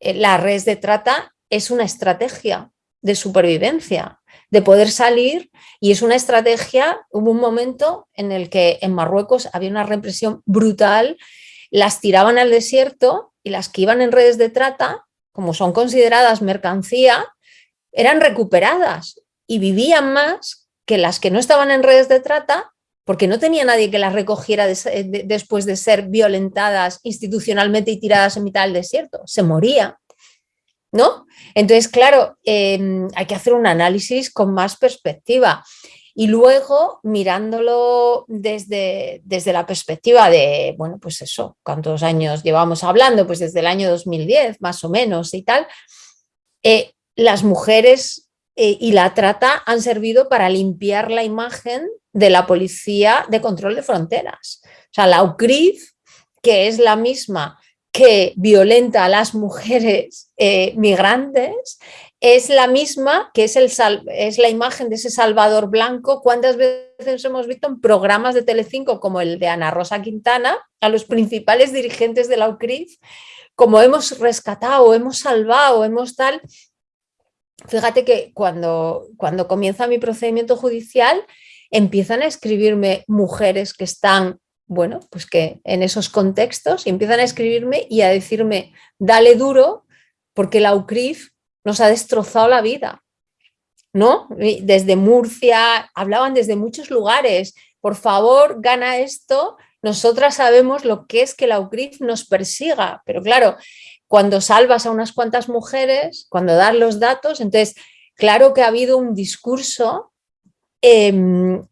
la red de trata es una estrategia de supervivencia, de poder salir y es una estrategia, hubo un momento en el que en Marruecos había una represión brutal, las tiraban al desierto y las que iban en redes de trata, como son consideradas mercancía, eran recuperadas y vivían más que las que no estaban en redes de trata porque no tenía nadie que las recogiera después de ser violentadas institucionalmente y tiradas en mitad del desierto. Se moría, ¿no? Entonces, claro, em, hay que hacer un análisis con más perspectiva. Y luego, mirándolo desde, desde la perspectiva de, bueno, pues eso, ¿cuántos años llevamos hablando? Pues desde el año 2010, más o menos, y tal. Eh, las mujeres eh, y la trata han servido para limpiar la imagen de la Policía de Control de Fronteras. O sea, la UCRIF, que es la misma que violenta a las mujeres eh, migrantes, es la misma que es, el es la imagen de ese Salvador Blanco. ¿Cuántas veces hemos visto en programas de Telecinco como el de Ana Rosa Quintana a los principales dirigentes de la UCRIF? Como hemos rescatado, hemos salvado, hemos tal... Fíjate que cuando, cuando comienza mi procedimiento judicial, empiezan a escribirme mujeres que están, bueno, pues que en esos contextos empiezan a escribirme y a decirme, dale duro, porque la UCRIF nos ha destrozado la vida, ¿no? Desde Murcia, hablaban desde muchos lugares, por favor, gana esto, nosotras sabemos lo que es que la UCRIF nos persiga, pero claro, cuando salvas a unas cuantas mujeres, cuando das los datos, entonces, claro que ha habido un discurso Em,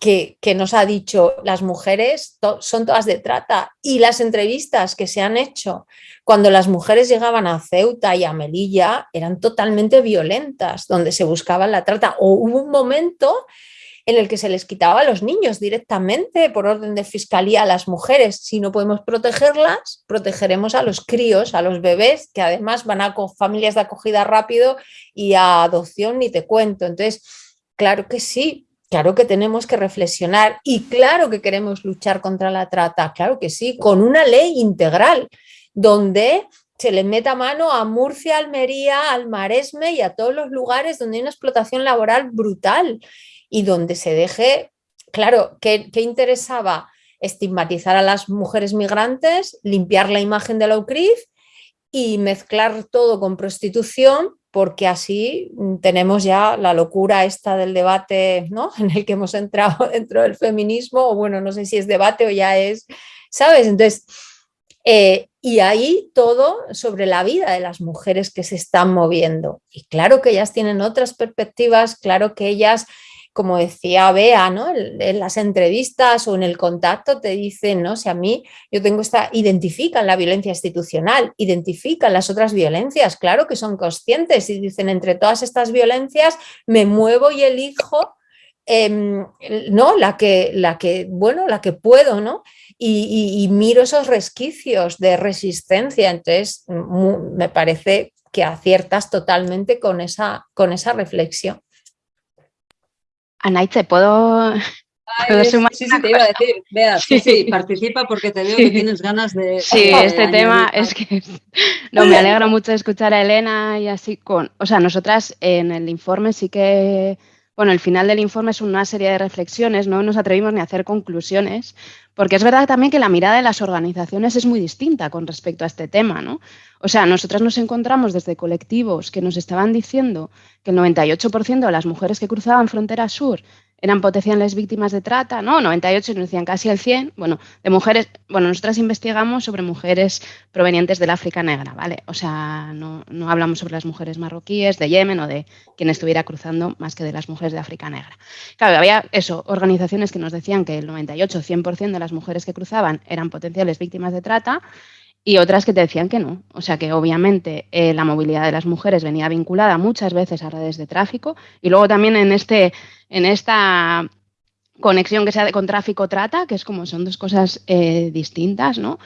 que, nos ha dicho las mujeres son todas de trata y las entrevistas que se han hecho cuando las mujeres llegaban a Ceuta y a Melilla eran totalmente violentas, donde se buscaba la trata. O hubo un momento en el que se les quitaba a los niños directamente por orden de fiscalía a las mujeres. Si no podemos protegerlas, protegeremos a los críos, a los bebés, que además van a familias de acogida rápido y a adopción ni te cuento. Entonces, Claro que sí, claro que tenemos que reflexionar y claro que queremos luchar contra la trata, claro que sí, con una ley integral donde se le meta mano a Murcia, Almería, al Maresme y a todos los lugares donde hay una explotación laboral brutal y donde se deje, claro, ¿qué, interesaba? Estigmatizar a las mujeres migrantes, limpiar la imagen de la UCRIF y mezclar todo con prostitución porque así mm, tenemos ya la locura esta del debate ¿no? <laughs> en el que hemos entrado <laughs> dentro del feminismo, o bueno, no sé si es debate o ya es, ¿sabes? Entonces, eh, y ahí todo sobre la vida de las mujeres que se están moviendo. Y claro que ellas tienen otras perspectivas, claro que ellas como decía Bea, ¿no? en las entrevistas o en el contacto te dicen, ¿no? Si a mí yo tengo esta, identifican la violencia institucional, identifican las otras violencias, claro que son conscientes y dicen, entre todas estas violencias me muevo y elijo Em, ¿no? La que, la que, bueno, la que puedo, ¿no? Y, miro esos resquicios de resistencia, entonces me parece que aciertas totalmente con esa, con esa reflexión. Anaitze, ¿puedo, sí, sí, te iba a decir, vea, sí, sí, <laughs> participa porque te veo que tienes ganas de... Sí, este tema es que... <laughs> No, me alegra mucho escuchar a Elena y así con... O sea, nosotras en el informe sí que bueno, el final del informe es una serie de reflexiones, no nos atrevimos ni a hacer conclusiones, porque es verdad también que la mirada de las organizaciones es muy distinta con respecto a este tema, ¿no? O sea, nosotras nos encontramos desde colectivos que nos estaban diciendo que el 98% de las mujeres que cruzaban frontera sur eran potenciales víctimas de trata, ¿no? 98 nos decían casi el 100, bueno, de mujeres, bueno, nosotras investigamos sobre mujeres provenientes del África Negra, ¿vale? O sea, no, hablamos sobre las mujeres marroquíes, de Yemen o de quien estuviera cruzando más que de las mujeres de África Negra. Claro, había eso, organizaciones que nos decían que el 98, 100% de las mujeres que cruzaban eran potenciales víctimas de trata y otras que te decían que no. O sea que obviamente eh, la movilidad de las mujeres venía vinculada muchas veces a redes de tráfico y luego también en, este, en esta conexión que sea con tráfico trata, que es como son dos cosas eh, distintas, ¿no?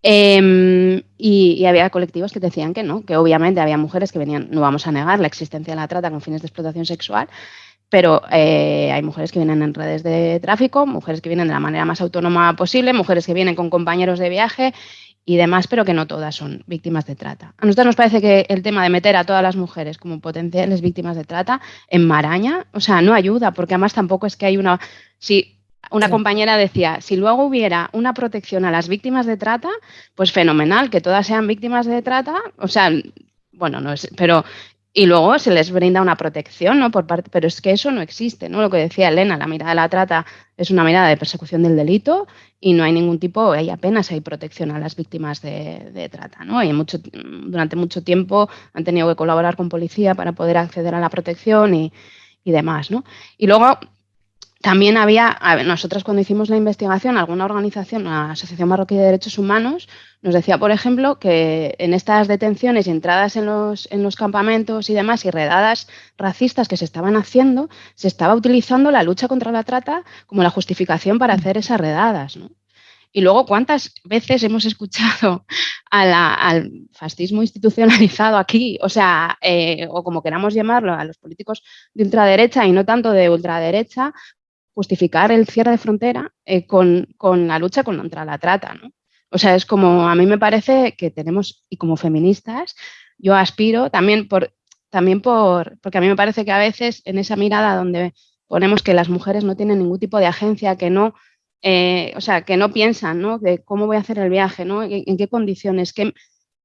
Em, y, había colectivos que decían que no, que obviamente había mujeres que venían, no vamos a negar la existencia de la trata con fines de explotación sexual, pero eh, hay mujeres que vienen en redes de tráfico, mujeres que vienen de la manera más autónoma posible, mujeres que vienen con compañeros de viaje y demás, pero que no todas son víctimas de trata. A nosotros nos parece que el tema de meter a todas las mujeres como potenciales víctimas de trata en maraña, o sea, no ayuda, porque además tampoco es que hay una... Si una compañera decía, si luego hubiera una protección a las víctimas de trata, pues fenomenal, que todas sean víctimas de trata, o sea, bueno, no es, pero y luego se les brinda una protección, ¿no? Por parte, pero es que eso no existe, ¿no? Lo que decía Elena, la mirada de la trata es una mirada de persecución del delito y no hay ningún tipo, hay apenas hay protección a las víctimas de, trata, ¿no? Y mucho, durante mucho tiempo han tenido que colaborar con policía para poder acceder a la protección y, y demás, ¿no? Y luego también había, nosotros cuando hicimos la investigación, alguna organización, la Asociación Marroquí de Derechos Humanos, nos decía, por ejemplo, que en estas detenciones y entradas en los, en los campamentos y demás y redadas racistas que se estaban haciendo, se estaba utilizando la lucha contra la trata como la justificación para hacer esas redadas. Y luego, ¿cuántas veces hemos escuchado al fascismo institucionalizado aquí? O sea, eh, o como queramos llamarlo, a los políticos de ultraderecha y no tanto de ultraderecha, justificar el cierre de frontera eh, con, la lucha contra la trata. ¿no? O sea, es como a mí me parece que tenemos, y como feministas, yo aspiro también por, también por, porque a mí me parece que a veces en esa mirada donde ponemos que las mujeres no tienen ningún tipo de agencia, que no, eh, o sea, que no piensan, ¿no? De cómo voy a hacer el viaje, ¿no? En, qué condiciones, qué,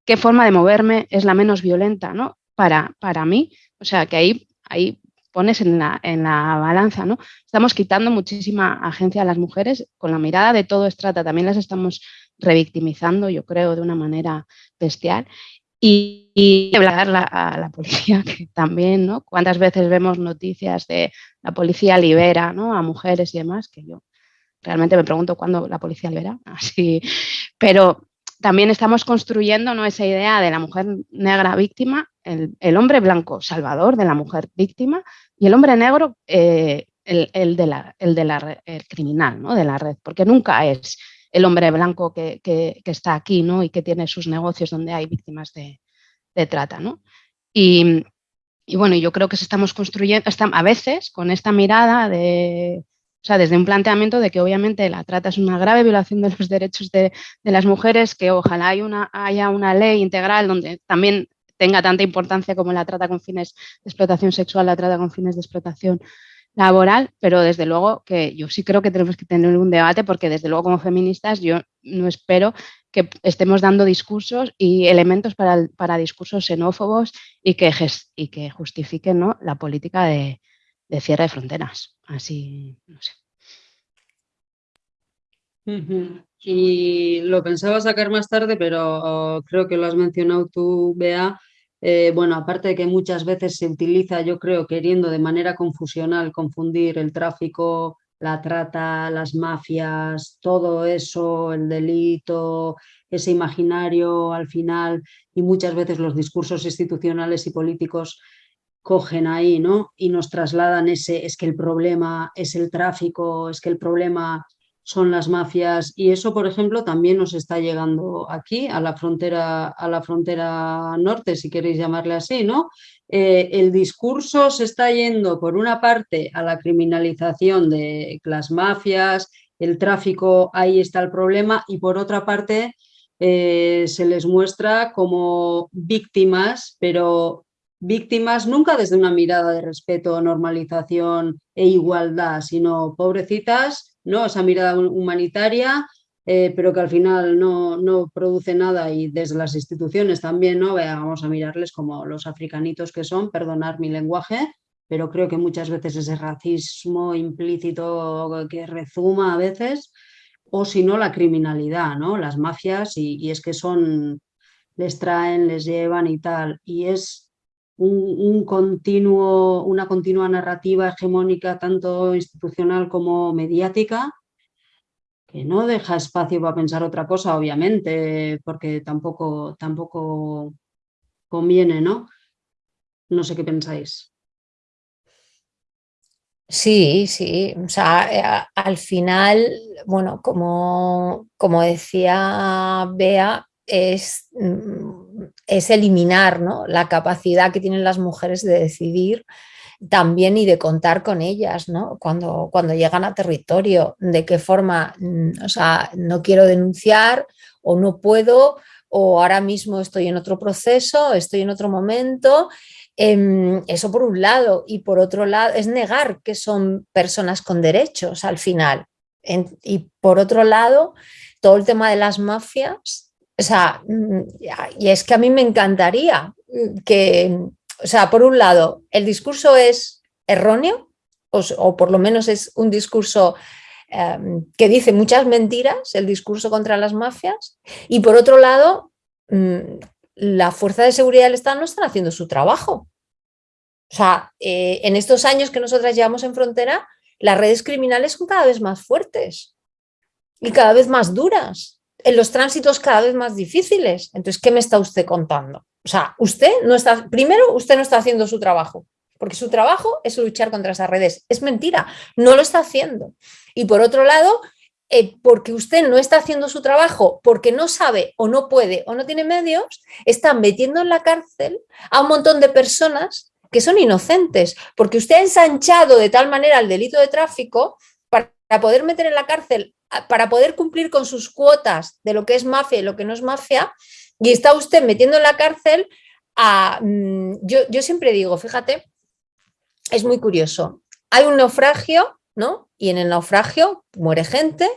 qué, forma de moverme es la menos violenta, ¿no? Para, para mí, o sea, que ahí, ahí pones en la, en la balanza, ¿no? Estamos quitando muchísima agencia a las mujeres con la mirada de todo estrata, también las estamos revictimizando, yo creo, de una manera bestial. Y, y hablar a la policía, <laughs> que también, ¿no? Cuántas veces vemos noticias de la policía libera ¿no? a mujeres y demás, que yo realmente me pregunto cuándo la policía libera, <laughs> así, pero también estamos construyendo ¿no? esa idea de la mujer negra víctima, el, hombre blanco salvador de la mujer víctima y el hombre negro eh, el, el, de la, criminal ¿no? de la red, porque nunca es el hombre blanco que, está aquí ¿no? y que tiene sus negocios donde hay víctimas de, trata. ¿no? Y, bueno, yo creo que estamos construyendo, a veces con esta mirada de o sea, desde un planteamiento de que obviamente la trata es una grave violación de los derechos de, las mujeres, que ojalá haya una ley integral donde también tenga tanta importancia como la trata con fines de explotación sexual, la trata con fines de explotación laboral, pero desde luego que yo sí creo que tenemos que tener un debate porque desde luego como feministas yo no espero que estemos dando discursos y elementos para, discursos xenófobos y que, y que justifiquen ¿no? la política de, de cierre de fronteras. Así, no sé. Y lo pensaba sacar más tarde, pero creo que lo has mencionado tú, Bea, eh, bueno, aparte de que muchas veces se utiliza, yo creo, queriendo de manera confusional confundir el tráfico, la trata, las mafias, todo eso, el delito, ese imaginario al final y muchas veces los discursos institucionales y políticos cogen ahí, ¿no? Y nos trasladan ese, es que el problema es el tráfico, es que el problema son las mafias y eso, por ejemplo, también nos está llegando aquí a la frontera, a la frontera norte, si queréis llamarle así, ¿no? Eh, el discurso se está yendo por una parte a la criminalización de las mafias, el tráfico, ahí está el problema, y por otra parte eh, se les muestra como víctimas, pero víctimas nunca desde una mirada de respeto, normalización e igualdad, sino pobrecitas, ¿no? esa mirada humanitaria, eh, pero que al final no, no, produce nada y desde las instituciones también, ¿no? vamos a mirarles como los africanitos que son, perdonar mi lenguaje, pero creo que muchas veces ese racismo implícito que rezuma a veces, o si no la criminalidad, ¿no? las mafias, y, y es que son, les traen, les llevan y tal, y es un, continuo, una continua narrativa hegemónica tanto institucional como mediática que no deja espacio para pensar otra cosa, obviamente, porque tampoco, tampoco conviene, ¿no? No sé qué pensáis. Sí, sí, o sea, eh, al final, bueno, como, como decía Bea, es mm, es eliminar ¿no? la capacidad que tienen las mujeres de decidir también y de contar con ellas, ¿no? Cuando, cuando llegan a territorio, de qué forma, mm, o sea, no quiero denunciar o no puedo o ahora mismo estoy en otro proceso, estoy en otro momento. Em, eso por un lado y por otro lado es negar que son personas con derechos al final. y por otro lado, todo el tema de las mafias o sea, mm, y es que a mí me encantaría que, o sea, por un lado, el discurso es erróneo, o, por lo menos es un discurso em, que dice muchas mentiras, el discurso contra las mafias, y por otro lado, mm, la fuerza de seguridad del Estado no están haciendo su trabajo. O sea, eh, en estos años que nosotras llevamos en frontera, las redes criminales son cada vez más fuertes y cada vez más duras los tránsitos cada vez más difíciles. Entonces, ¿qué me está usted contando? O sea, usted no está, primero, usted no está haciendo su trabajo, porque su trabajo es luchar contra esas redes. Es mentira, no lo está haciendo. Y por otro lado, eh, porque usted no está haciendo su trabajo, porque no sabe o no puede o no tiene medios, está metiendo en la cárcel a un montón de personas que son inocentes, porque usted ha ensanchado de tal manera el delito de tráfico para poder meter en la cárcel para poder cumplir con sus cuotas de lo que es mafia y lo que no es mafia, y está usted metiendo en la cárcel a... Mm, yo, yo siempre digo, fíjate, es muy curioso, hay un naufragio, ¿no? Y en el naufragio muere gente,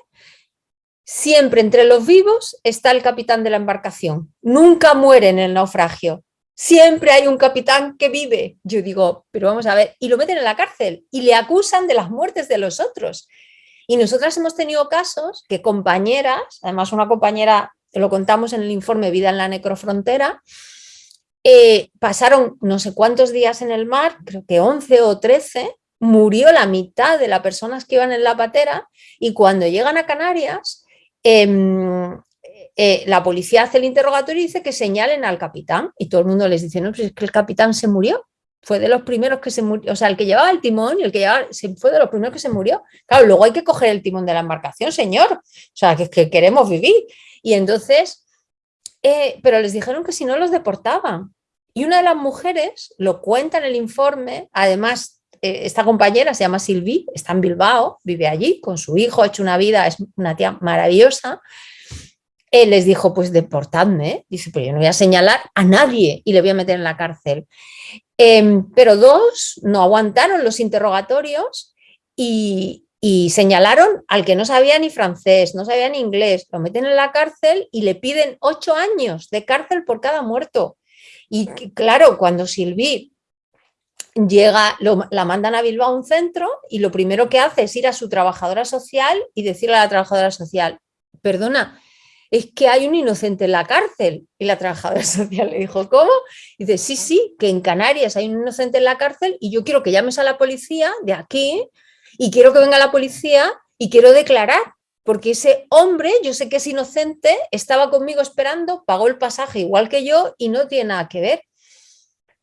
siempre entre los vivos está el capitán de la embarcación, nunca muere en el naufragio, siempre hay un capitán que vive. Yo digo, pero vamos a ver, y lo meten en la cárcel y le acusan de las muertes de los otros. Y nosotras hemos tenido casos que compañeras, además una compañera, lo contamos en el informe Vida en la Necrofrontera, eh, pasaron no sé cuántos días en el mar, creo que 11 o 13, murió la mitad de las personas que iban en la patera y cuando llegan a Canarias, em, eh, la policía hace el interrogatorio y dice que señalen al capitán y todo el mundo les dice, no, pues es que el capitán se murió fue de los primeros que se murió, o sea, el que llevaba el timón y el que llevaba, fue de los primeros que se murió. Claro, luego hay que coger el timón de la embarcación, señor, o sea, que, que queremos vivir. Y entonces, eh, pero les dijeron que si no los deportaban. Y una de las mujeres lo cuenta en el informe, además eh, esta compañera se llama Silvi, está en Bilbao, vive allí con su hijo, ha hecho una vida, es una tía maravillosa, él les dijo, pues deportadme, dice, pero yo no voy a señalar a nadie y le voy a meter en la cárcel. Em, pero dos no aguantaron los interrogatorios y, señalaron al que no sabía ni francés, no sabía ni inglés, lo meten en la cárcel y le piden ocho años de cárcel por cada muerto. Y claro, cuando Silvi llega, la mandan a Bilbao a un centro y lo primero que hace es ir a su trabajadora social y decirle a la trabajadora social, perdona, es que hay un inocente en la cárcel. Y la trabajadora <laughs> social le dijo, ¿cómo? Y dice, sí, sí, que en Canarias hay un inocente en la cárcel y yo quiero que llames a la policía de aquí y quiero que venga la policía y quiero declarar, porque ese hombre, yo sé que es inocente, estaba conmigo esperando, pagó el pasaje igual que yo y no tiene nada que ver.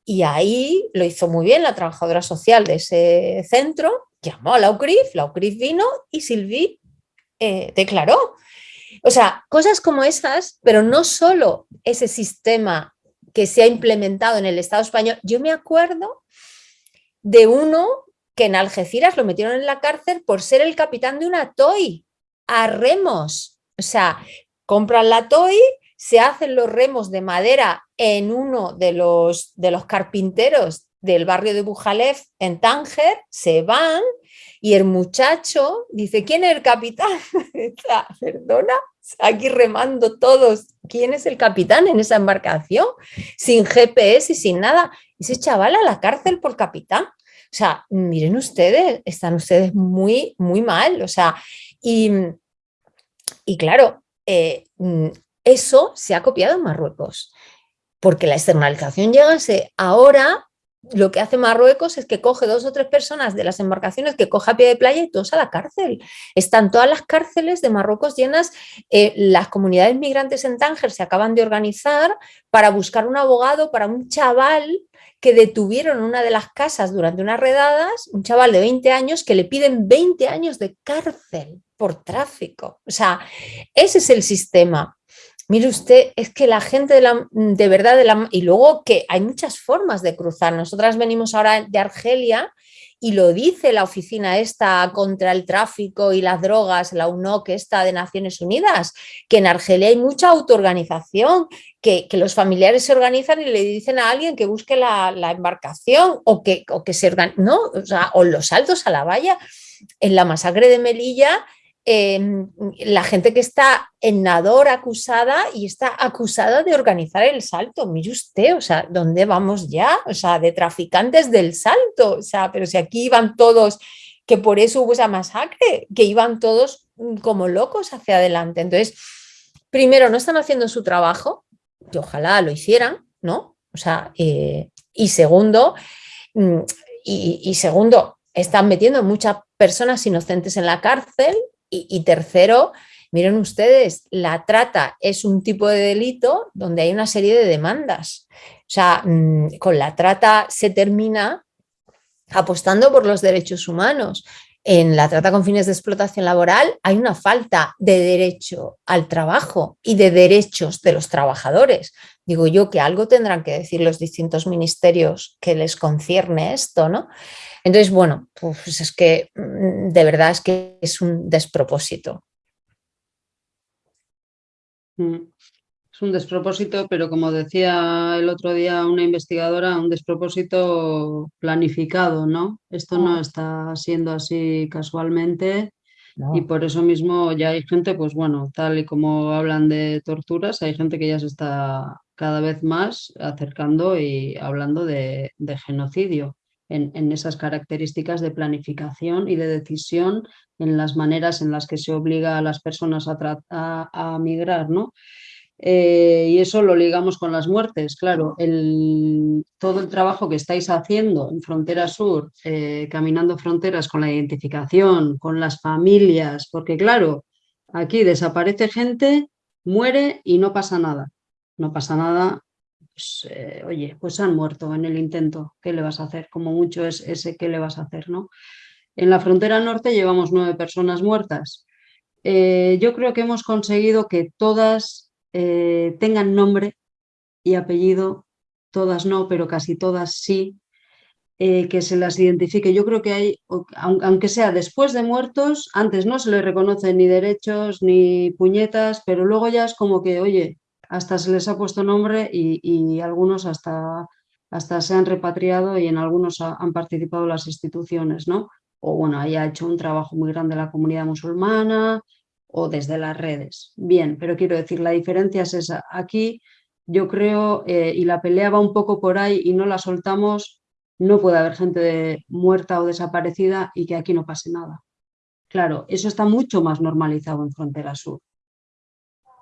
Y ahí lo hizo muy bien la trabajadora social de ese centro, llamó a la UCRIF, la UCRIF vino y Silvi eh, declaró. O sea, cosas como esas, pero no solo ese sistema que se ha implementado en el Estado español. Yo me acuerdo de uno que en Algeciras lo metieron en la cárcel por ser el capitán de una toy a remos. O sea, compran la toy, se hacen los remos de madera en uno de los, de los carpinteros del barrio de Bujalef en Tánger, se van y el muchacho dice, ¿quién es el capitán? <laughs> Perdona, aquí remando todos, ¿quién es el capitán en esa embarcación? Sin GPS y sin nada. Ese chaval a la cárcel por capitán. O sea, miren ustedes, están ustedes muy, muy mal. O sea, y, y claro, eh, eso se ha copiado en Marruecos, porque la externalización llegase ahora lo que hace Marruecos es que coge dos o tres personas de las embarcaciones que coge a pie de playa y todos a la cárcel. Están todas las cárceles de Marruecos llenas. Eh, las comunidades migrantes en Tánger se acaban de organizar para buscar un abogado para un chaval que detuvieron en una de las casas durante unas redadas, un chaval de 20 años que le piden 20 años de cárcel por tráfico. O sea, ese es el sistema. Mire usted, es que la gente de, verdad, de la, y luego que hay muchas formas de cruzar. Nosotras venimos ahora de Argelia y lo dice la oficina esta contra el tráfico y las drogas, la UNOC esta de Naciones Unidas, que en Argelia hay mucha autoorganización, que, que los familiares se organizan y le dicen a alguien que busque la, embarcación o que, o que se organizan, no, o, o los saltos a la valla. En la masacre de Melilla Em, la gente que está en Nador acusada y está acusada de organizar el salto. Mire usted, o sea, ¿dónde vamos ya? O sea, de traficantes del salto. O sea, pero si aquí iban todos, que por eso hubo esa masacre, que iban todos mm, como locos hacia adelante. Entonces, primero, no están haciendo su trabajo, que ojalá lo hicieran, ¿no? O sea, eh, y segundo, mm, y, y segundo, están metiendo muchas personas inocentes en la cárcel y, tercero, miren ustedes, la trata es un tipo de delito donde hay una serie de demandas. O sea, mm, con la trata se termina apostando por los derechos humanos. En la trata con fines de explotación laboral hay una falta de derecho al trabajo y de derechos de los trabajadores. Digo yo que algo tendrán que decir los distintos ministerios que les concierne esto, ¿no? Entonces, bueno, pues es que mm, de verdad es que es un despropósito. Mm, es un despropósito, pero como decía el otro día una investigadora, un despropósito planificado, ¿no? Esto no ah. está siendo así casualmente y por eso mismo ya hay gente, pues bueno, tal y como hablan de torturas, hay gente que ya se está cada vez más acercando y hablando de genocidio en, esas características de planificación y de decisión en las maneras en las que se obliga a las personas a, migrar, ¿no? Eh, y eso lo ligamos con las muertes, claro, el, todo el trabajo que estáis haciendo en Frontera Sur, eh, caminando fronteras con la identificación, con las familias, porque claro, aquí desaparece gente, muere y no pasa nada. No pasa nada pues, eh, oye, pues han muerto en el intento, ¿qué le vas a hacer? Como mucho es ese ¿qué le vas a hacer? ¿no? En la frontera norte llevamos nueve personas muertas. Eh, yo creo que hemos conseguido que todas eh, tengan nombre y apellido, todas no, pero casi todas sí, que se las identifique. Yo creo que hay, aunque sea después de muertos, antes no se les reconocen ni derechos ni puñetas, pero luego ya es como que, oye, hasta se les ha puesto nombre y, algunos hasta, hasta se han repatriado y en algunos han participado las instituciones, ¿no? O bueno, ahí ha hecho un trabajo muy grande la comunidad musulmana o desde las redes. Bien, pero quiero decir, la diferencia es esa. Aquí yo creo, eh, y la pelea va un poco por ahí y no la soltamos, no puede haber gente muerta o desaparecida y que aquí no pase nada. Claro, eso está mucho más normalizado en Frontera Sur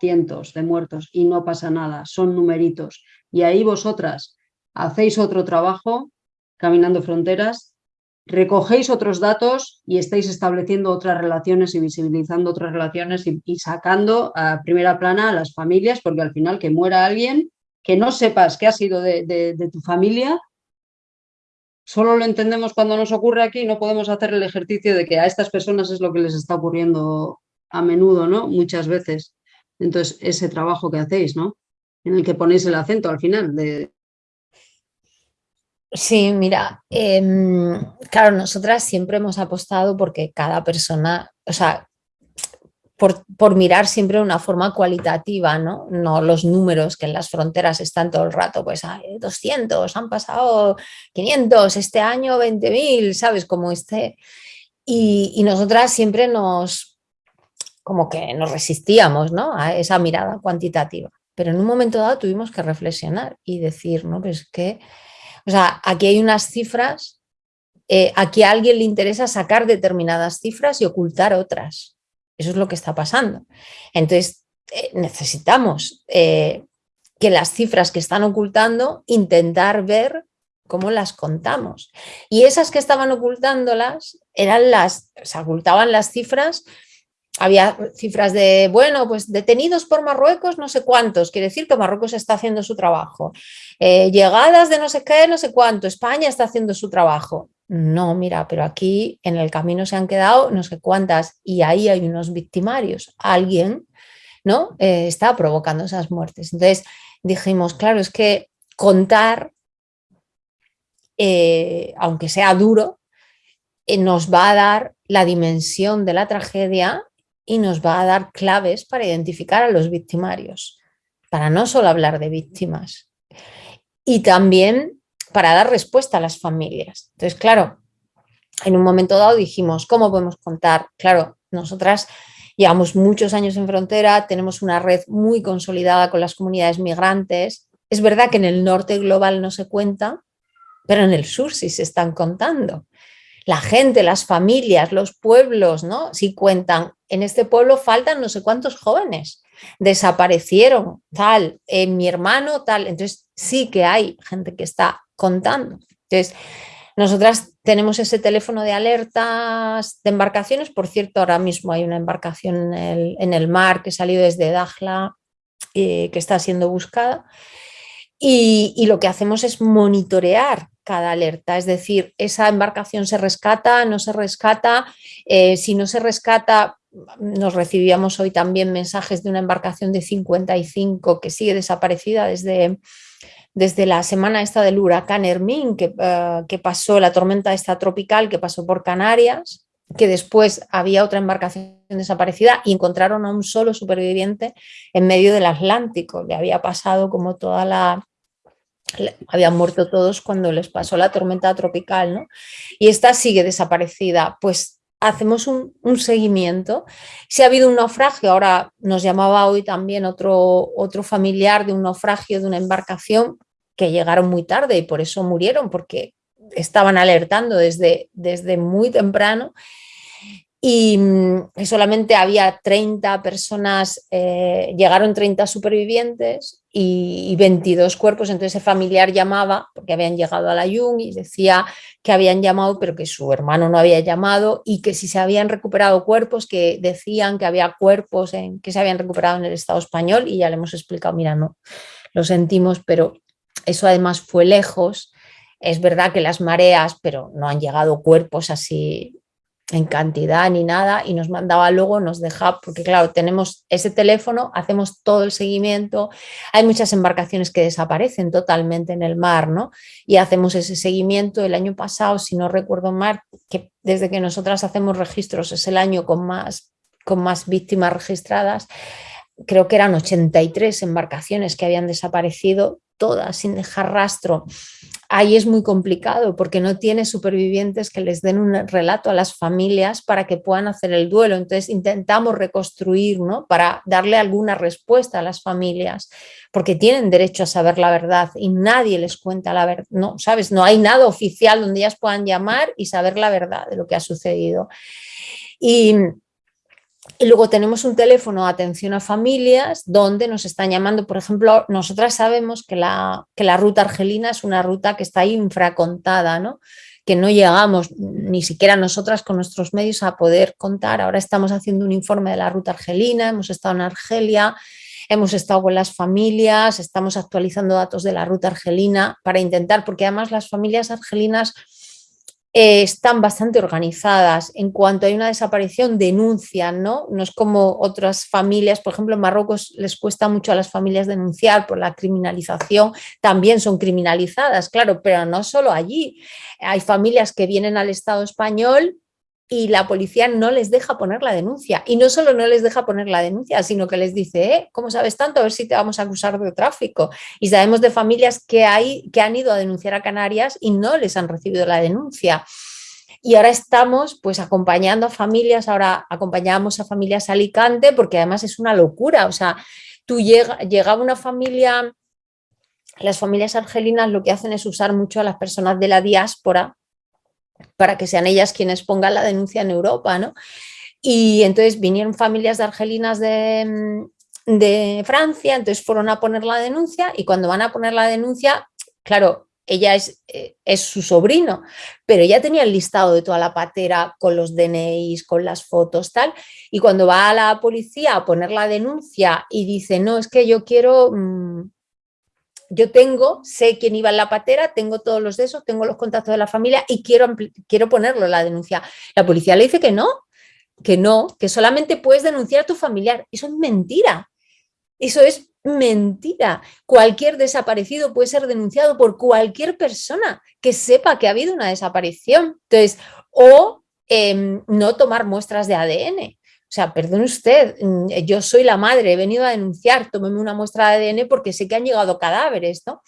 cientos de muertos y no pasa nada, son numeritos. Y ahí vosotras hacéis otro trabajo, caminando fronteras, recogéis otros datos y estáis estableciendo otras relaciones y visibilizando otras relaciones y, sacando a primera plana a las familias, porque al final que muera alguien, que no sepas qué ha sido de, tu familia, solo lo entendemos cuando nos ocurre aquí, no podemos hacer el ejercicio de que a estas personas es lo que les está ocurriendo a menudo, ¿no? Muchas veces. Entonces, ese trabajo que hacéis, ¿no? En el que ponéis el acento al final de, Sí, mira, em, claro, nosotras siempre hemos apostado porque cada persona, o sea, por, mirar siempre de una forma cualitativa, ¿no? No los números que en las fronteras están todo el rato, pues hay 200, han pasado 500, este año 20.000, ¿sabes? Como este. Y, y, nosotras siempre nos, como que nos resistíamos, ¿no? A esa mirada cuantitativa. Pero en un momento dado tuvimos que reflexionar y decir, ¿no? Pues que o sea, aquí hay unas cifras, eh, aquí a alguien le interesa sacar determinadas cifras y ocultar otras. Eso es lo que está pasando. Entonces, eh, necesitamos eh, que las cifras que están ocultando, intentar ver cómo las contamos. Y esas que estaban ocultándolas eran las, se ocultaban las cifras había cifras de, bueno, pues detenidos por Marruecos no sé cuántos, quiere decir que Marruecos está haciendo su trabajo. Eh, llegadas de no sé qué, no sé cuánto, España está haciendo su trabajo. No, mira, pero aquí en el camino se han quedado no sé cuántas y ahí hay unos victimarios. Alguien ¿no? Eh, está provocando esas muertes. Entonces dijimos, claro, es que contar, eh, aunque sea duro, nos va a dar la dimensión de la tragedia y nos va a dar claves para identificar a los victimarios, para no solo hablar de víctimas y también para dar respuesta a las familias. Entonces, claro, en un momento dado dijimos, ¿cómo podemos contar? Claro, nosotras llevamos muchos años en frontera, tenemos una red muy consolidada con las comunidades migrantes. Es verdad que en el norte global no se cuenta, pero en el sur sí se están contando la gente, las familias, los pueblos, ¿no? Si cuentan, en este pueblo faltan no sé cuántos jóvenes, desaparecieron, tal, en mi hermano, tal. Entonces sí que hay gente que está contando. Entonces, nosotras tenemos ese teléfono de alertas de embarcaciones. Por cierto, ahora mismo hay una embarcación en el, mar que salió desde Dajla eh, que está siendo buscada. y, lo que hacemos es monitorear cada alerta, es decir, esa embarcación se rescata, no se rescata, eh, si no se rescata, nos recibíamos hoy también mensajes de una embarcación de 55 que sigue desaparecida desde, desde la semana esta del huracán Hermín, que, eh, que pasó, la tormenta esta tropical que pasó por Canarias, que después había otra embarcación desaparecida y encontraron a un solo superviviente en medio del Atlántico. Le había pasado como toda la, habían muerto todos cuando les pasó la tormenta tropical, ¿no? Y esta sigue desaparecida. Pues hacemos un, seguimiento. Si ha habido un naufragio, ahora nos llamaba hoy también otro, otro familiar de un naufragio de una embarcación que llegaron muy tarde y por eso murieron, porque estaban alertando desde, desde muy temprano y, mm, solamente había 30 personas, eh, llegaron 30 supervivientes y, 22 cuerpos, entonces ese familiar llamaba, porque habían llegado a la Jung y decía que habían llamado, pero que su hermano no había llamado y que si se habían recuperado cuerpos, que decían que había cuerpos en, que se habían recuperado en el Estado español y ya le hemos explicado, mira, no, lo sentimos, pero eso además fue lejos. Es verdad que las mareas, pero no han llegado cuerpos así en cantidad ni nada y nos mandaba luego, nos deja, porque claro, tenemos ese teléfono, hacemos todo el seguimiento, hay muchas embarcaciones que desaparecen totalmente en el mar, ¿no? Y hacemos ese seguimiento. El año pasado, si no recuerdo mal, que desde que nosotras hacemos registros es el año con más, con más víctimas registradas, creo que eran 83 embarcaciones que habían desaparecido, todas sin dejar rastro ahí es muy complicado porque no tiene supervivientes que les den un relato a las familias para que puedan hacer el duelo. Entonces intentamos reconstruir, ¿no? Para darle alguna respuesta a las familias, porque tienen derecho a saber la verdad y nadie les cuenta la verdad, ¿no? ¿Sabes? No hay nada oficial donde ellas puedan llamar y saber la verdad de lo que ha sucedido. Y, Y luego tenemos un teléfono de atención a familias donde nos están llamando, por ejemplo, nosotras sabemos que la, que la ruta argelina es una ruta que está infracontada, ¿no? que no llegamos ni siquiera nosotras con nuestros medios a poder contar. Ahora estamos haciendo un informe de la ruta argelina, hemos estado en Argelia, hemos estado con las familias, estamos actualizando datos de la ruta argelina para intentar, porque además las familias argelinas eh, están bastante organizadas. En cuanto hay una desaparición, denuncian, ¿no? No es como otras familias, por ejemplo, en Marruecos les cuesta mucho a las familias denunciar por la criminalización, también son criminalizadas, claro, pero no solo allí. Hay familias que vienen al Estado español y la policía no les deja poner la denuncia. Y no solo no les deja poner la denuncia, sino que les dice, eh, ¿cómo sabes tanto? A ver si te vamos a acusar de tráfico. Y sabemos de familias que, hay, que han ido a denunciar a Canarias y no les han recibido la denuncia. Y ahora estamos pues acompañando a familias, ahora acompañamos a familias a Alicante porque además es una locura, o sea, tú llega, llegaba una familia, las familias argelinas lo que hacen es usar mucho a las personas de la diáspora para que sean ellas quienes pongan la denuncia en Europa, ¿no? Y entonces vinieron familias de argelinas de, de Francia, entonces fueron a poner la denuncia y cuando van a poner la denuncia, claro, ella es, eh, es, su sobrino, pero ella tenía el listado de toda la patera con los DNIs, con las fotos, tal, y cuando va a la policía a poner la denuncia y dice, no, es que yo quiero, mm, yo tengo, sé quién iba en la patera, tengo todos los de esos, tengo los contactos de la familia y quiero, quiero ponerlo la denuncia. La policía le dice que no, que no, que solamente puedes denunciar a tu familiar. Eso es mentira. Eso es mentira. Cualquier desaparecido puede ser denunciado por cualquier persona que sepa que ha habido una desaparición. Entonces, o em, no tomar muestras de ADN. O sea, perdone usted, mm, yo soy la madre, he venido a denunciar, tómeme una muestra de ADN porque sé que han llegado cadáveres, ¿no?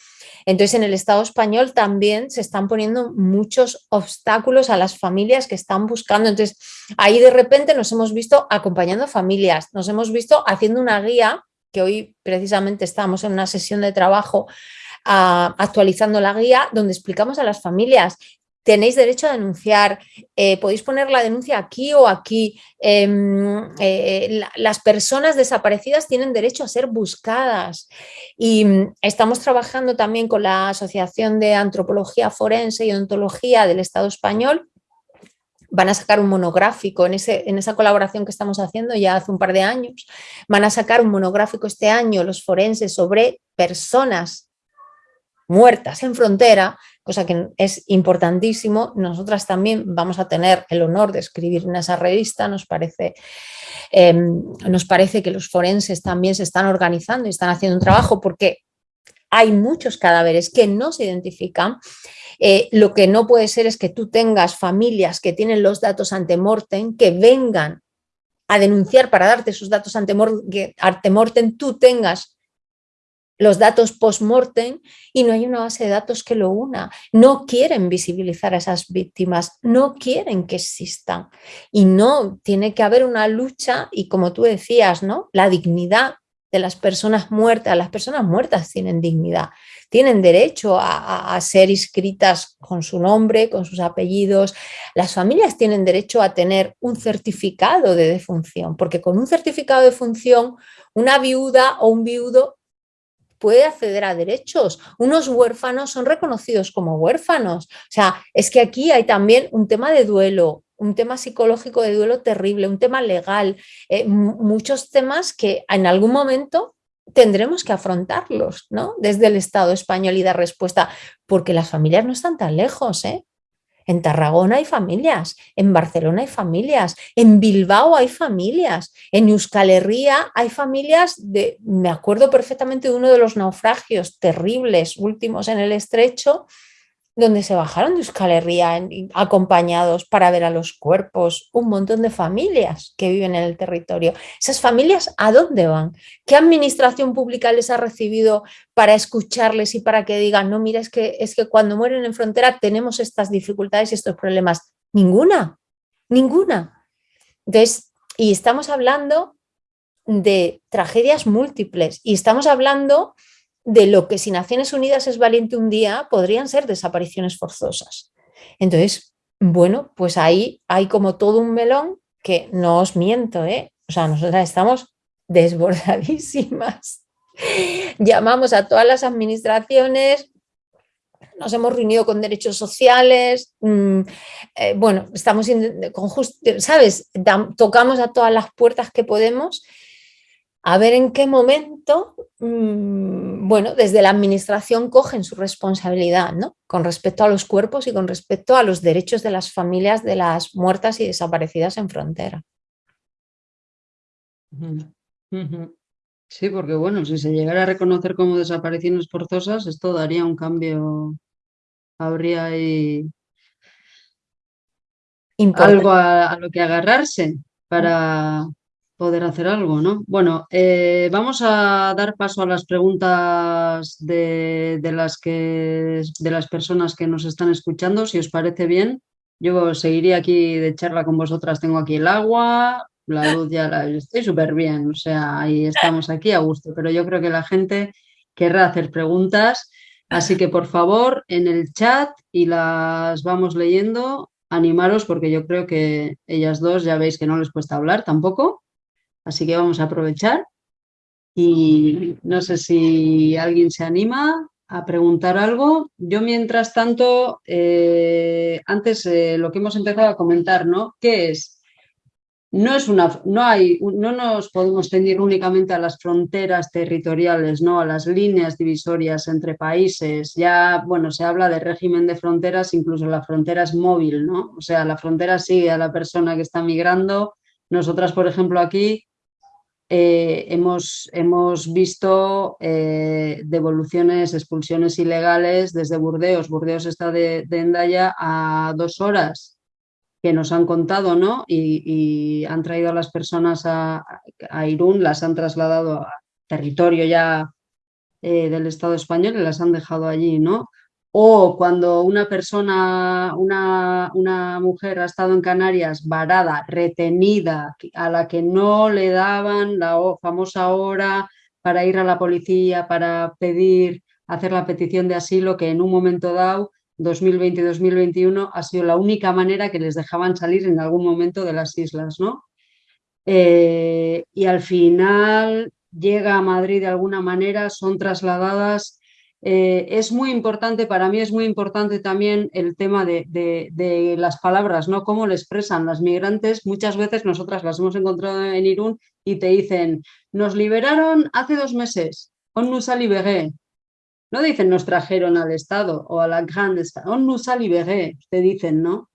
Entonces, en el Estado español también se están poniendo muchos obstáculos a las familias que están buscando. Entonces, ahí de repente nos hemos visto acompañando familias, nos hemos visto haciendo una guía, que hoy precisamente estamos en una sesión de trabajo ah, actualizando la guía, donde explicamos a las familias tenéis derecho a denunciar, eh, podéis poner la denuncia aquí o aquí. Em, eh, las personas desaparecidas tienen derecho a ser buscadas. Y mm, estamos trabajando también con la Asociación de Antropología Forense y Ontología del Estado Español. Van a sacar un monográfico en, ese, en esa colaboración que estamos haciendo ya hace un par de años, van a sacar un monográfico este año los forenses sobre personas muertas en frontera cosa que es importantísimo. Nosotras también vamos a tener el honor de escribir en esa revista, nos parece, em, nos parece que los forenses también se están organizando y están haciendo un trabajo porque hay muchos cadáveres que no se identifican. Eh, lo que no puede ser es que tú tengas familias que tienen los datos ante mortem, que vengan a denunciar para darte sus datos ante mortem, tú tengas los datos post-mortem y no hay una base de datos que lo una. No quieren visibilizar a esas víctimas, no quieren que existan. Y no, tiene que haber una lucha y como tú decías, ¿no? La dignidad de las personas muertas, las personas muertas tienen dignidad, tienen derecho a, a, ser inscritas con su nombre, con sus apellidos. Las familias tienen derecho a tener un certificado de defunción, porque con un certificado de defunción, una viuda o un viudo puede acceder a derechos. Unos huérfanos son reconocidos como huérfanos. O sea, es que aquí hay también un tema de duelo, un tema psicológico de duelo terrible, un tema legal, eh, muchos temas que en algún momento tendremos que afrontarlos ¿no? desde el Estado español y dar respuesta, porque las familias no están tan lejos. ¿eh? En Tarragona hay familias, en Barcelona hay familias, en Bilbao hay familias, en Euskal Herria hay familias de, me acuerdo perfectamente de uno de los naufragios terribles últimos en el estrecho, donde se bajaron de Euskal Herria acompañados para ver a los cuerpos, un montón de familias que viven en el territorio. ¿Esas familias a dónde van? ¿Qué administración pública les ha recibido para escucharles y para que digan, no, mira, es que, es que cuando mueren en frontera tenemos estas dificultades y estos problemas? Ninguna, ninguna. Entonces, y estamos hablando de tragedias múltiples y estamos hablando de lo que si Naciones Unidas es valiente un día, podrían ser desapariciones forzosas. Entonces, bueno, pues ahí hay como todo un melón que no os miento, ¿eh? O sea, nosotras estamos desbordadísimas. <laughs> Llamamos a todas las administraciones, nos hemos reunido con derechos sociales, mm, eh, bueno, estamos con ¿sabes? tocamos a todas las puertas que podemos a ver en qué momento, mm, bueno, desde la administración cogen su responsabilidad, ¿no? Con respecto a los cuerpos y con respecto a los derechos de las familias de las muertas y desaparecidas en frontera. Sí, porque bueno, si se llegara a reconocer como desapariciones forzosas, esto daría un cambio, habría ahí algo a lo que agarrarse para poder hacer algo, ¿no? Bueno, eh, vamos a dar paso a las preguntas de, las que, de las personas que nos están escuchando, si os parece bien. Yo seguiría aquí de charla con vosotras, tengo aquí el agua, la luz ya la estoy súper bien, o sea, ahí estamos aquí a gusto, pero yo creo que la gente querrá hacer preguntas, así que por favor en el chat y las vamos leyendo, animaros porque yo creo que ellas dos ya veis que no les cuesta hablar tampoco. Así que vamos a aprovechar y no sé si alguien se anima a preguntar algo. Yo, mientras tanto, eh, antes eh, lo que hemos empezado a comentar, ¿no? ¿Qué es? No, es una, no, hay, no nos podemos ceñir únicamente a las fronteras territoriales, ¿no? a las líneas divisorias entre países. Ya, bueno, se habla de régimen de fronteras, incluso la frontera es móvil, ¿no? O sea, la frontera sigue a la persona que está migrando. Nosotras, por ejemplo, aquí eh, hemos, hemos, visto eh, devoluciones, expulsiones ilegales desde Burdeos. Burdeos está de, de Endaya a dos horas que nos han contado, ¿no? Y, han traído a las personas a, Irún, las han trasladado a territorio ya eh, del Estado español y las han dejado allí, ¿no? O cuando una persona, una, una, mujer ha estado en Canarias varada, retenida, a la que no le daban la famosa hora para ir a la policía, para pedir, hacer la petición de asilo, que en un momento dado, 2020-2021, ha sido la única manera que les dejaban salir en algún momento de las islas, ¿no? Eh, y al final llega a Madrid de alguna manera, son trasladadas eh, es muy importante, para mí es muy importante también el tema de, las palabras, ¿no? Cómo le expresan las migrantes. Muchas veces nosotras las hemos encontrado en Irún y te dicen, nos liberaron hace dos meses, on nous a libéré. No dicen nos trajeron al Estado o a la Grande Estado, on nous a libéré, te dicen, ¿no?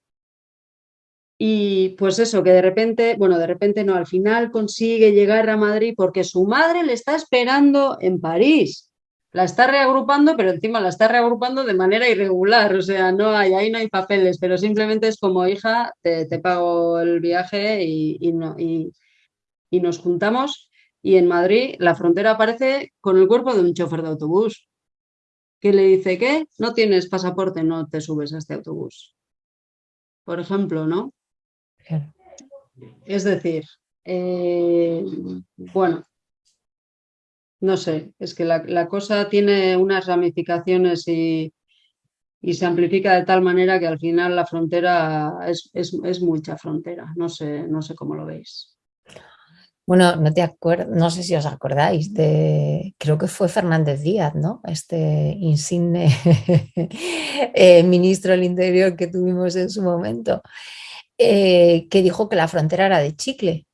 Y pues eso, que de repente, bueno, de repente no, al final consigue llegar a Madrid porque su madre le está esperando en París la está reagrupando, pero encima la está reagrupando de manera irregular, o sea, no hay, ahí no hay papeles, pero simplemente es como hija, te, pago el viaje y, no, y, nos juntamos. Y en Madrid la frontera aparece con el cuerpo de un chofer de autobús, que le dice que no tienes pasaporte, no te subes a este autobús. Por ejemplo, ¿no? Es decir, eh, bueno, no sé, es que la, cosa tiene unas ramificaciones y, se amplifica de tal manera que al final la frontera es, mucha frontera. No sé, no sé cómo lo veis. Bueno, no te acuerdo, no sé si os acordáis de, creo que fue Fernández Díaz, ¿no? Este insigne <laughs> eh, ministro del Interior que tuvimos en su momento, eh, que dijo que la frontera era de chicle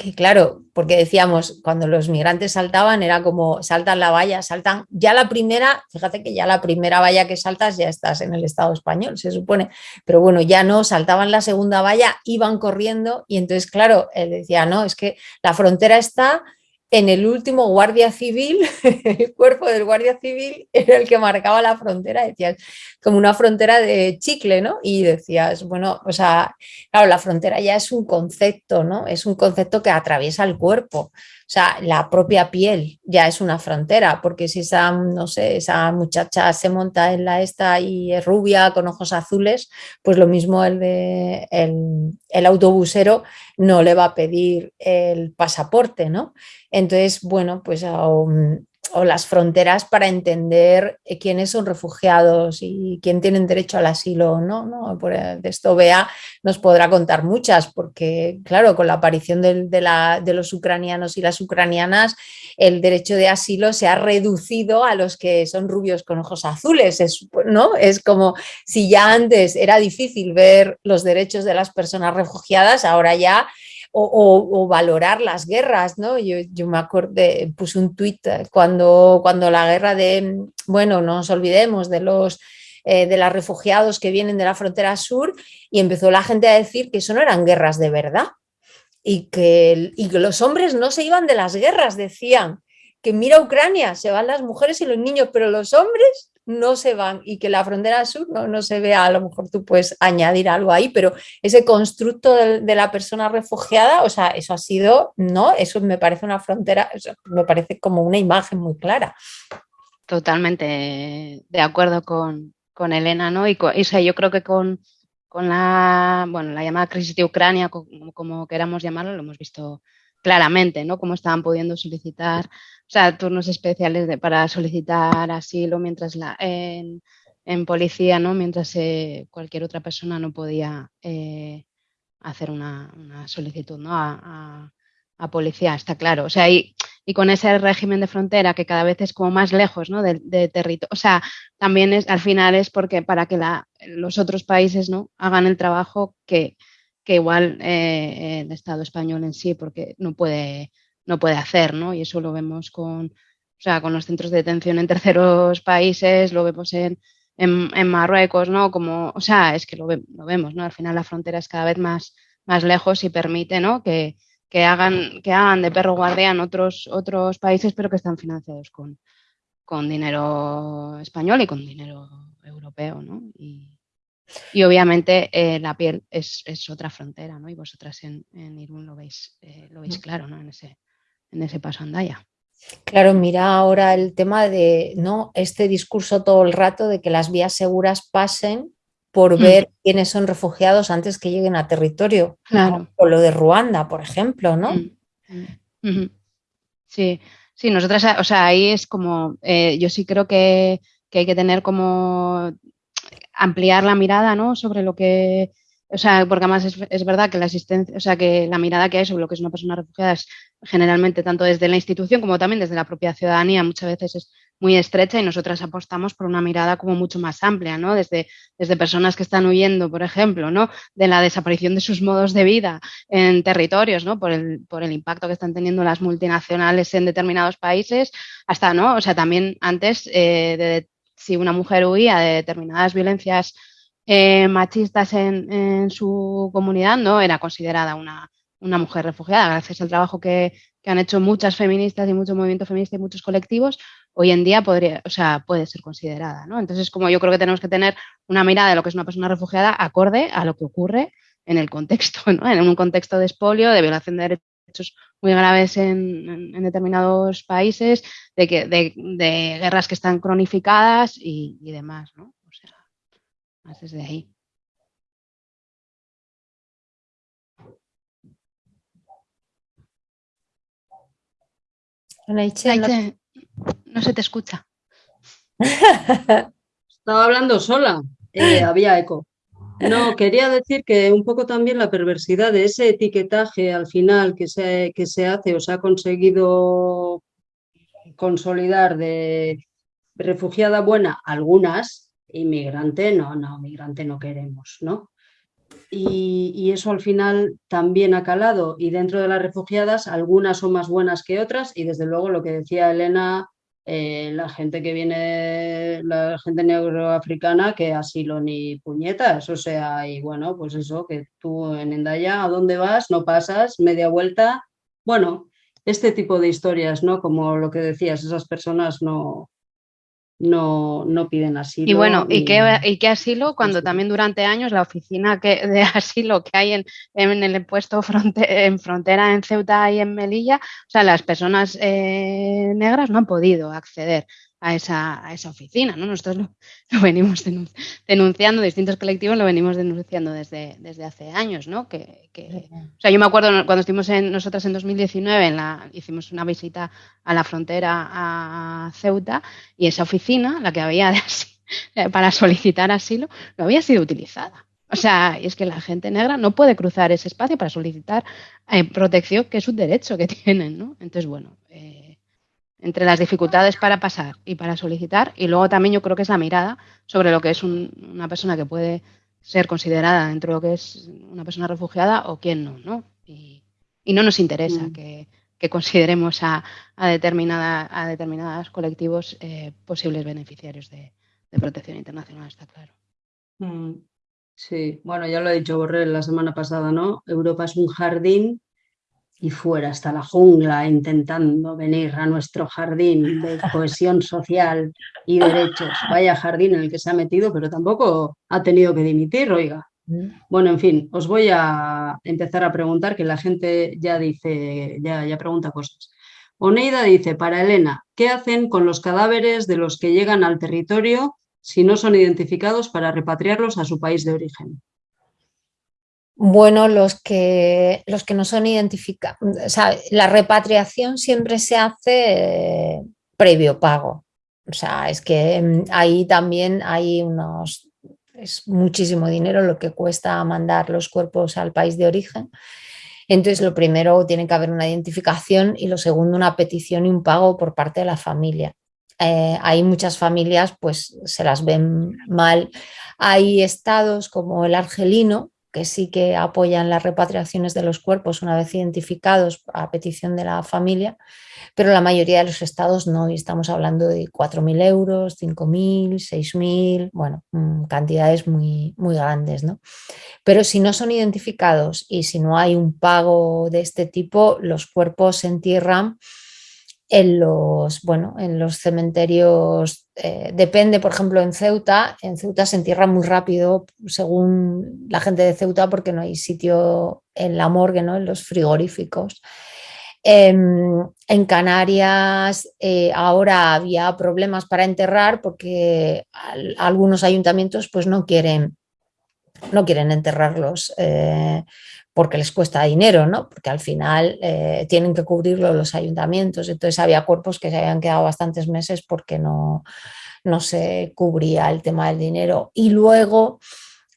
que claro, porque decíamos, cuando los migrantes saltaban era como saltan la valla, saltan, ya la primera, fíjate que ya la primera valla que saltas ya estás en el Estado español, se supone, pero bueno, ya no, saltaban la segunda valla, iban corriendo y entonces claro, él decía, no, es que la frontera está en el último guardia civil, <laughs> el cuerpo del guardia civil era el que marcaba la frontera, decías, como una frontera de chicle, ¿no? Y decías, bueno, o sea, claro, la frontera ya es un concepto, ¿no? Es un concepto que atraviesa el cuerpo. O sea, la propia piel ya es una frontera, porque si esa, no sé, esa muchacha se monta en la esta y es rubia con ojos azules, pues lo mismo el de el, autobusero no le va a pedir el pasaporte, ¿no? Entonces, bueno, pues o las fronteras para entender eh, quiénes son refugiados y quién tienen derecho al asilo o no. ¿no? Eh, de esto Bea nos podrá contar muchas, porque claro, con la aparición de, de, los ucranianos y las ucranianas, el derecho de asilo se ha reducido a los que son rubios con ojos azules. Es, ¿no? es como si ya antes era difícil ver los derechos de las personas refugiadas, ahora ya o, valorar las guerras, ¿no? Yo, me acuerdo, puse un tuit cuando, cuando la guerra de, bueno, no nos olvidemos de los eh, de los refugiados que vienen de la frontera sur y empezó la gente a decir que eso no eran guerras de verdad y que, y que los hombres no se iban de las guerras, decían que mira Ucrania, se van las mujeres y los niños, pero los hombres no se van y que la frontera sur no, no se vea, a lo mejor tú puedes añadir algo ahí, pero ese constructo de, la persona refugiada, o sea, eso ha sido, ¿no? Eso me parece una frontera, me parece como una imagen muy clara. Totalmente de acuerdo con, Elena, ¿no? Y, yo creo que con, la, bueno, la llamada crisis de Ucrania, como, como queramos llamarlo, lo hemos visto claramente, ¿no? Cómo estaban pudiendo solicitar o sea, turnos especiales de, para solicitar asilo mientras la, en, policía, ¿no? Mientras eh, cualquier otra persona no podía eh, hacer una, solicitud, ¿no? A, policía, está claro. O sea, y, y, con ese régimen de frontera que cada vez es como más lejos, ¿no? De, territorio. O sea, también es, al final es porque para que la, los otros países, ¿no? Hagan el trabajo que, que igual eh, el Estado español en sí, porque no puede no puede hacer, ¿no? Y eso lo vemos con, o sea, con los centros de detención en terceros <laughs> países, lo vemos en, en, Marruecos, ¿no? Como, o sea, es que lo, lo, vemos, ¿no? Al final la frontera es cada vez más, más lejos y permite, ¿no? Que, que hagan, que hagan de perro guardián otros, otros países, pero que están financiados con, con dinero español y con dinero europeo, ¿no? Y obviamente eh, la piel es, es, otra frontera, ¿no? Y vosotras en, en Irún lo veis, eh, lo veis claro, ¿no? En ese, en ese paso andaya. Claro, mira ahora el tema de no este discurso todo el rato de que las vías seguras pasen por mm. ver quiénes son refugiados antes que lleguen a territorio. Claro. O lo de Ruanda, por ejemplo, ¿no? Mm. Sí, sí, nosotras, o sea, ahí es como, eh, yo sí creo que, que, hay que tener como ampliar la mirada, ¿no? Sobre lo que o sea, porque además es, verdad que la asistencia, o sea, que la mirada que hay sobre lo que es una persona refugiada es generalmente tanto desde la institución como también desde la propia ciudadanía muchas veces es muy estrecha y nosotras apostamos por una mirada como mucho más amplia, ¿no? Desde, desde personas que están huyendo, por ejemplo, ¿no? De la desaparición de sus modos de vida en territorios, ¿no? Por el, por el impacto que están teniendo las multinacionales en determinados países, hasta, ¿no? O sea, también antes eh, de si una mujer huía de determinadas violencias eh, machistas en, su comunidad, no era considerada una, mujer refugiada. Gracias al trabajo que, han hecho muchas feministas y mucho movimiento feminista y muchos colectivos, hoy en día podría, o sea, puede ser considerada. ¿no? Entonces, como yo creo que tenemos que tener una mirada de lo que es una persona refugiada acorde a lo que ocurre en el contexto, ¿no? en un contexto de expolio, de violación de derechos muy graves en, determinados países, de, que, de, guerras que están cronificadas y, y demás. ¿no? más desde ahí. no se te escucha. <laughs> Estaba hablando sola, eh, había eco. No, quería decir que un poco también la perversidad de ese etiquetaje al final que se, que se hace o se ha conseguido consolidar de refugiada buena, algunas, inmigrante, no, no, migrante no queremos, ¿no? Y, eso al final también ha calado y dentro de las refugiadas algunas son más buenas que otras y desde luego lo que decía Elena, eh, la gente que viene, la gente negroafricana que asilo ni puñetas, o sea, y bueno, pues eso, que tú en Endaya, ¿a dónde vas? No pasas, media vuelta, bueno, este tipo de historias, ¿no? Como lo que decías, esas personas no, no, no piden asilo. Y bueno, ¿y, qué, ¿y qué asilo? Cuando también durante años la oficina que, <laughs> de asilo que hay en, en el puesto en frontera en Ceuta y en Melilla, o sea, las personas eh, negras no han podido acceder a sea, a esa oficina. ¿no? Nosotros lo, <laughs> venimos denunciando, distintos colectivos lo venimos denunciando desde, desde hace años. ¿no? Que, o sea, yo me acuerdo cuando estuvimos en, nosotros en 2019, en la, hicimos una visita a la frontera a Ceuta y esa oficina, la que había <laughs> para solicitar asilo, no había sido utilizada. O sea, es que la gente negra no puede cruzar ese espacio para solicitar eh, protección, que es un derecho que <laughs> tienen, ¿no? Entonces, bueno, eh, entre las dificultades para pasar y para solicitar, y luego también yo creo que es la mirada sobre lo que es una persona que puede ser considerada dentro de lo que es una persona refugiada o quién no, ¿no? Y, no nos interesa mm. que, consideremos a, a, determinada, a determinados colectivos eh, posibles beneficiarios de, protección internacional, está claro. Mm. Sí, bueno, ya lo ha dicho Borrell la semana pasada, ¿no? Europa es un jardín y fuera hasta la jungla intentando venir a nuestro jardín de cohesión social y derechos. Vaya jardín en el que se ha metido, pero tampoco ha tenido que dimitir, oiga. Bueno, en fin, os voy a empezar a preguntar, que la gente ya dice, ya, ya pregunta cosas. Oneida dice, para Elena, ¿qué hacen con los cadáveres de los que llegan al territorio si no son identificados para repatriarlos a su país de origen? Bueno, los que, los que no son identificados, o sea, la repatriación siempre se hace eh, previo pago. O sea, es que mm, ahí también hay unos, es muchísimo dinero lo que cuesta mandar los cuerpos al país de origen. Entonces, lo primero tiene que haber una identificación y lo segundo una petición y un pago por parte de la familia. Eh, hay muchas familias, pues se las ven mal. Hay estados como el argelino, que sí que apoyan las repatriaciones de los cuerpos una vez identificados a petición de la familia, pero la mayoría de los estados no, y estamos hablando de 4.000 euros, 5.000, 6.000, bueno, mm, cantidades muy, muy grandes. ¿no? Pero si no son identificados y si no hay un pago de este tipo, los cuerpos se entierran en los, bueno, en los cementerios, eh, depende, por ejemplo, en Ceuta, en Ceuta se entierra muy rápido, según la gente de Ceuta, porque no hay sitio en la morgue, ¿no? en los frigoríficos. Em, en Canarias eh, ahora había problemas para enterrar porque algunos ayuntamientos pues, no, quieren, no quieren enterrarlos eh, porque les cuesta dinero, ¿no? porque al final eh, tienen que cubrirlo los ayuntamientos. Entonces había cuerpos que se habían quedado bastantes meses porque no, no se cubría el tema del dinero. Y luego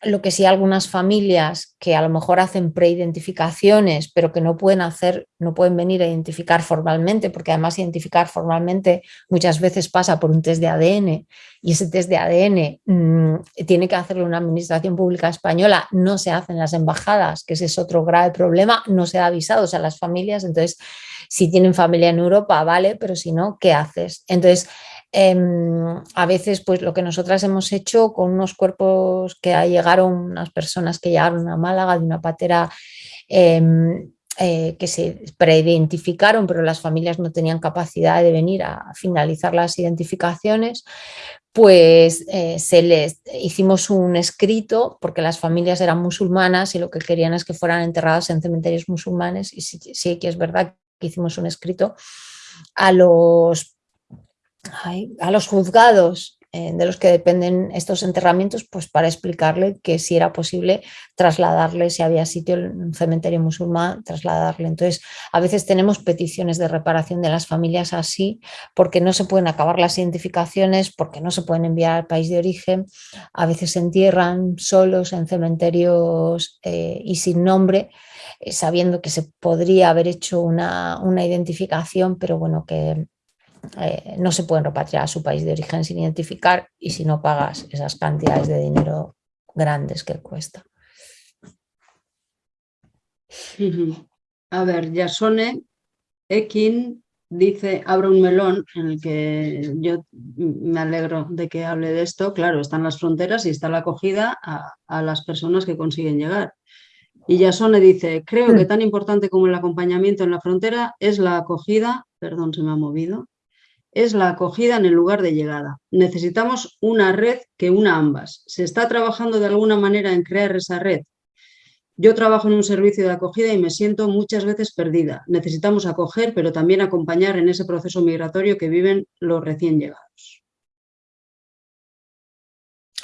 lo que sí algunas familias que a lo mejor hacen preidentificaciones, pero que no pueden hacer, no pueden venir a identificar formalmente, porque además identificar formalmente muchas veces pasa por un test de ADN y ese test de ADN mm, tiene que hacerlo una administración pública española, no se hace en las embajadas, que ese es otro grave problema, no se da avisados a las familias, entonces si tienen familia en Europa, vale, pero si no, ¿qué haces? Entonces, Em, a veces, pues lo que nosotras hemos hecho con unos cuerpos que llegaron, unas personas que llegaron a Málaga de una patera em, eh, que se preidentificaron, pero las familias no tenían capacidad de venir a finalizar las identificaciones, pues eh, se les hicimos un escrito porque las familias eran musulmanas y lo que querían es que fueran enterradas en cementerios musulmanes y sí, sí que es verdad que hicimos un escrito a los a los juzgados eh, de los que dependen estos enterramientos, pues para explicarle que si era posible trasladarle, si había sitio en un cementerio musulmán, trasladarle. Entonces, a veces tenemos peticiones de reparación de las familias así, porque no se pueden acabar las identificaciones, porque no se pueden enviar al país de origen, a veces se entierran solos en cementerios eh, y sin nombre, eh, sabiendo que se podría haber hecho una, una identificación, pero bueno, que eh, no se pueden repatriar a su país de origen sin identificar y si no pagas esas cantidades de dinero grandes que cuesta. A ver, Yasone Ekin dice, abro un melón en el que yo me alegro de que hable de esto. Claro, están las fronteras y está la acogida a, a las personas que consiguen llegar. Y Yasone dice, creo que mm. tan importante como el acompañamiento en la frontera es la acogida, perdón, se me ha movido, es la acogida en el lugar de llegada. Necesitamos una red que una ambas. ¿Se está trabajando de alguna manera en crear esa red? Yo trabajo en un servicio de acogida y me siento muchas veces perdida. Necesitamos acoger, pero también acompañar en ese proceso migratorio que viven los recién llegados.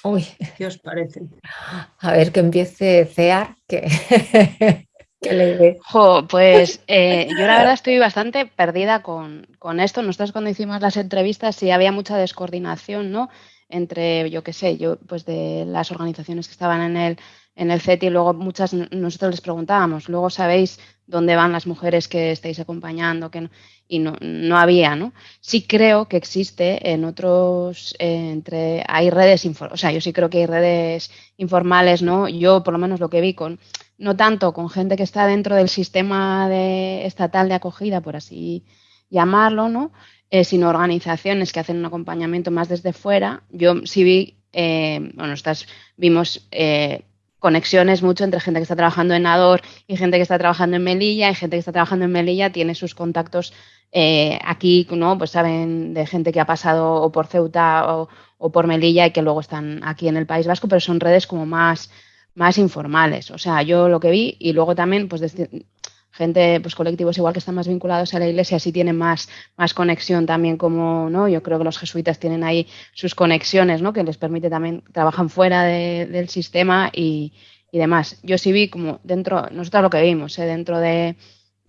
Uy. ¿Qué os parece? A ver, que empiece CEAR, que, <laughs> le pues eh, yo la verdad estoy bastante perdida con, con, esto. Nosotros cuando hicimos las entrevistas sí había mucha descoordinación, ¿no? Entre, yo qué sé, yo, pues de las organizaciones que estaban en el en el CETI luego muchas nosotros les preguntábamos, luego sabéis dónde van las mujeres que estáis acompañando que y no, no, había, ¿no? Sí creo que existe en otros, eh, entre, hay redes, o sea, yo sí creo que hay redes informales, ¿no? Yo por lo menos lo que vi con, no tanto con gente que está dentro del sistema de, estatal de acogida, por así llamarlo, ¿no? Eh, sino organizaciones que hacen un acompañamiento más desde fuera. Yo sí vi, eh, bueno, estas vimos conexiones mucho entre gente que está trabajando en Ador y gente que está trabajando en Melilla, y gente que está trabajando en Melilla tiene sus contactos eh, aquí, ¿no? Pues saben de gente que ha pasado o por Ceuta o, por Melilla y que luego están aquí en el País Vasco, pero son redes como más, más informales. O sea, yo lo que vi y luego también, pues gente, pues colectivos igual que están más vinculados a la iglesia, sí tienen más, más conexión también como, ¿no? Yo creo que los jesuitas tienen ahí sus conexiones, ¿no? Que les permite también, trabajan fuera del sistema y, demás. Yo sí vi como dentro, nosotros lo que vimos, ¿eh? dentro de,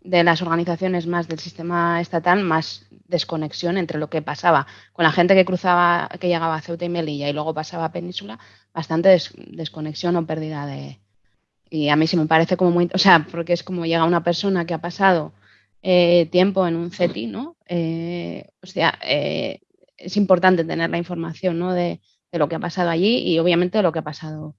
de las organizaciones más del sistema estatal, más desconexión entre lo que pasaba con la gente que cruzaba, que llegaba a Ceuta y Melilla y luego pasaba a Península, bastante desconexión o pérdida de, y a mí sí me parece como muy, o sea, porque es como llega una persona que ha pasado eh, tiempo en un CETI, ¿no? Eh, o sea, eh, es importante tener la información, ¿no? De, lo que ha pasado allí y obviamente de lo que ha pasado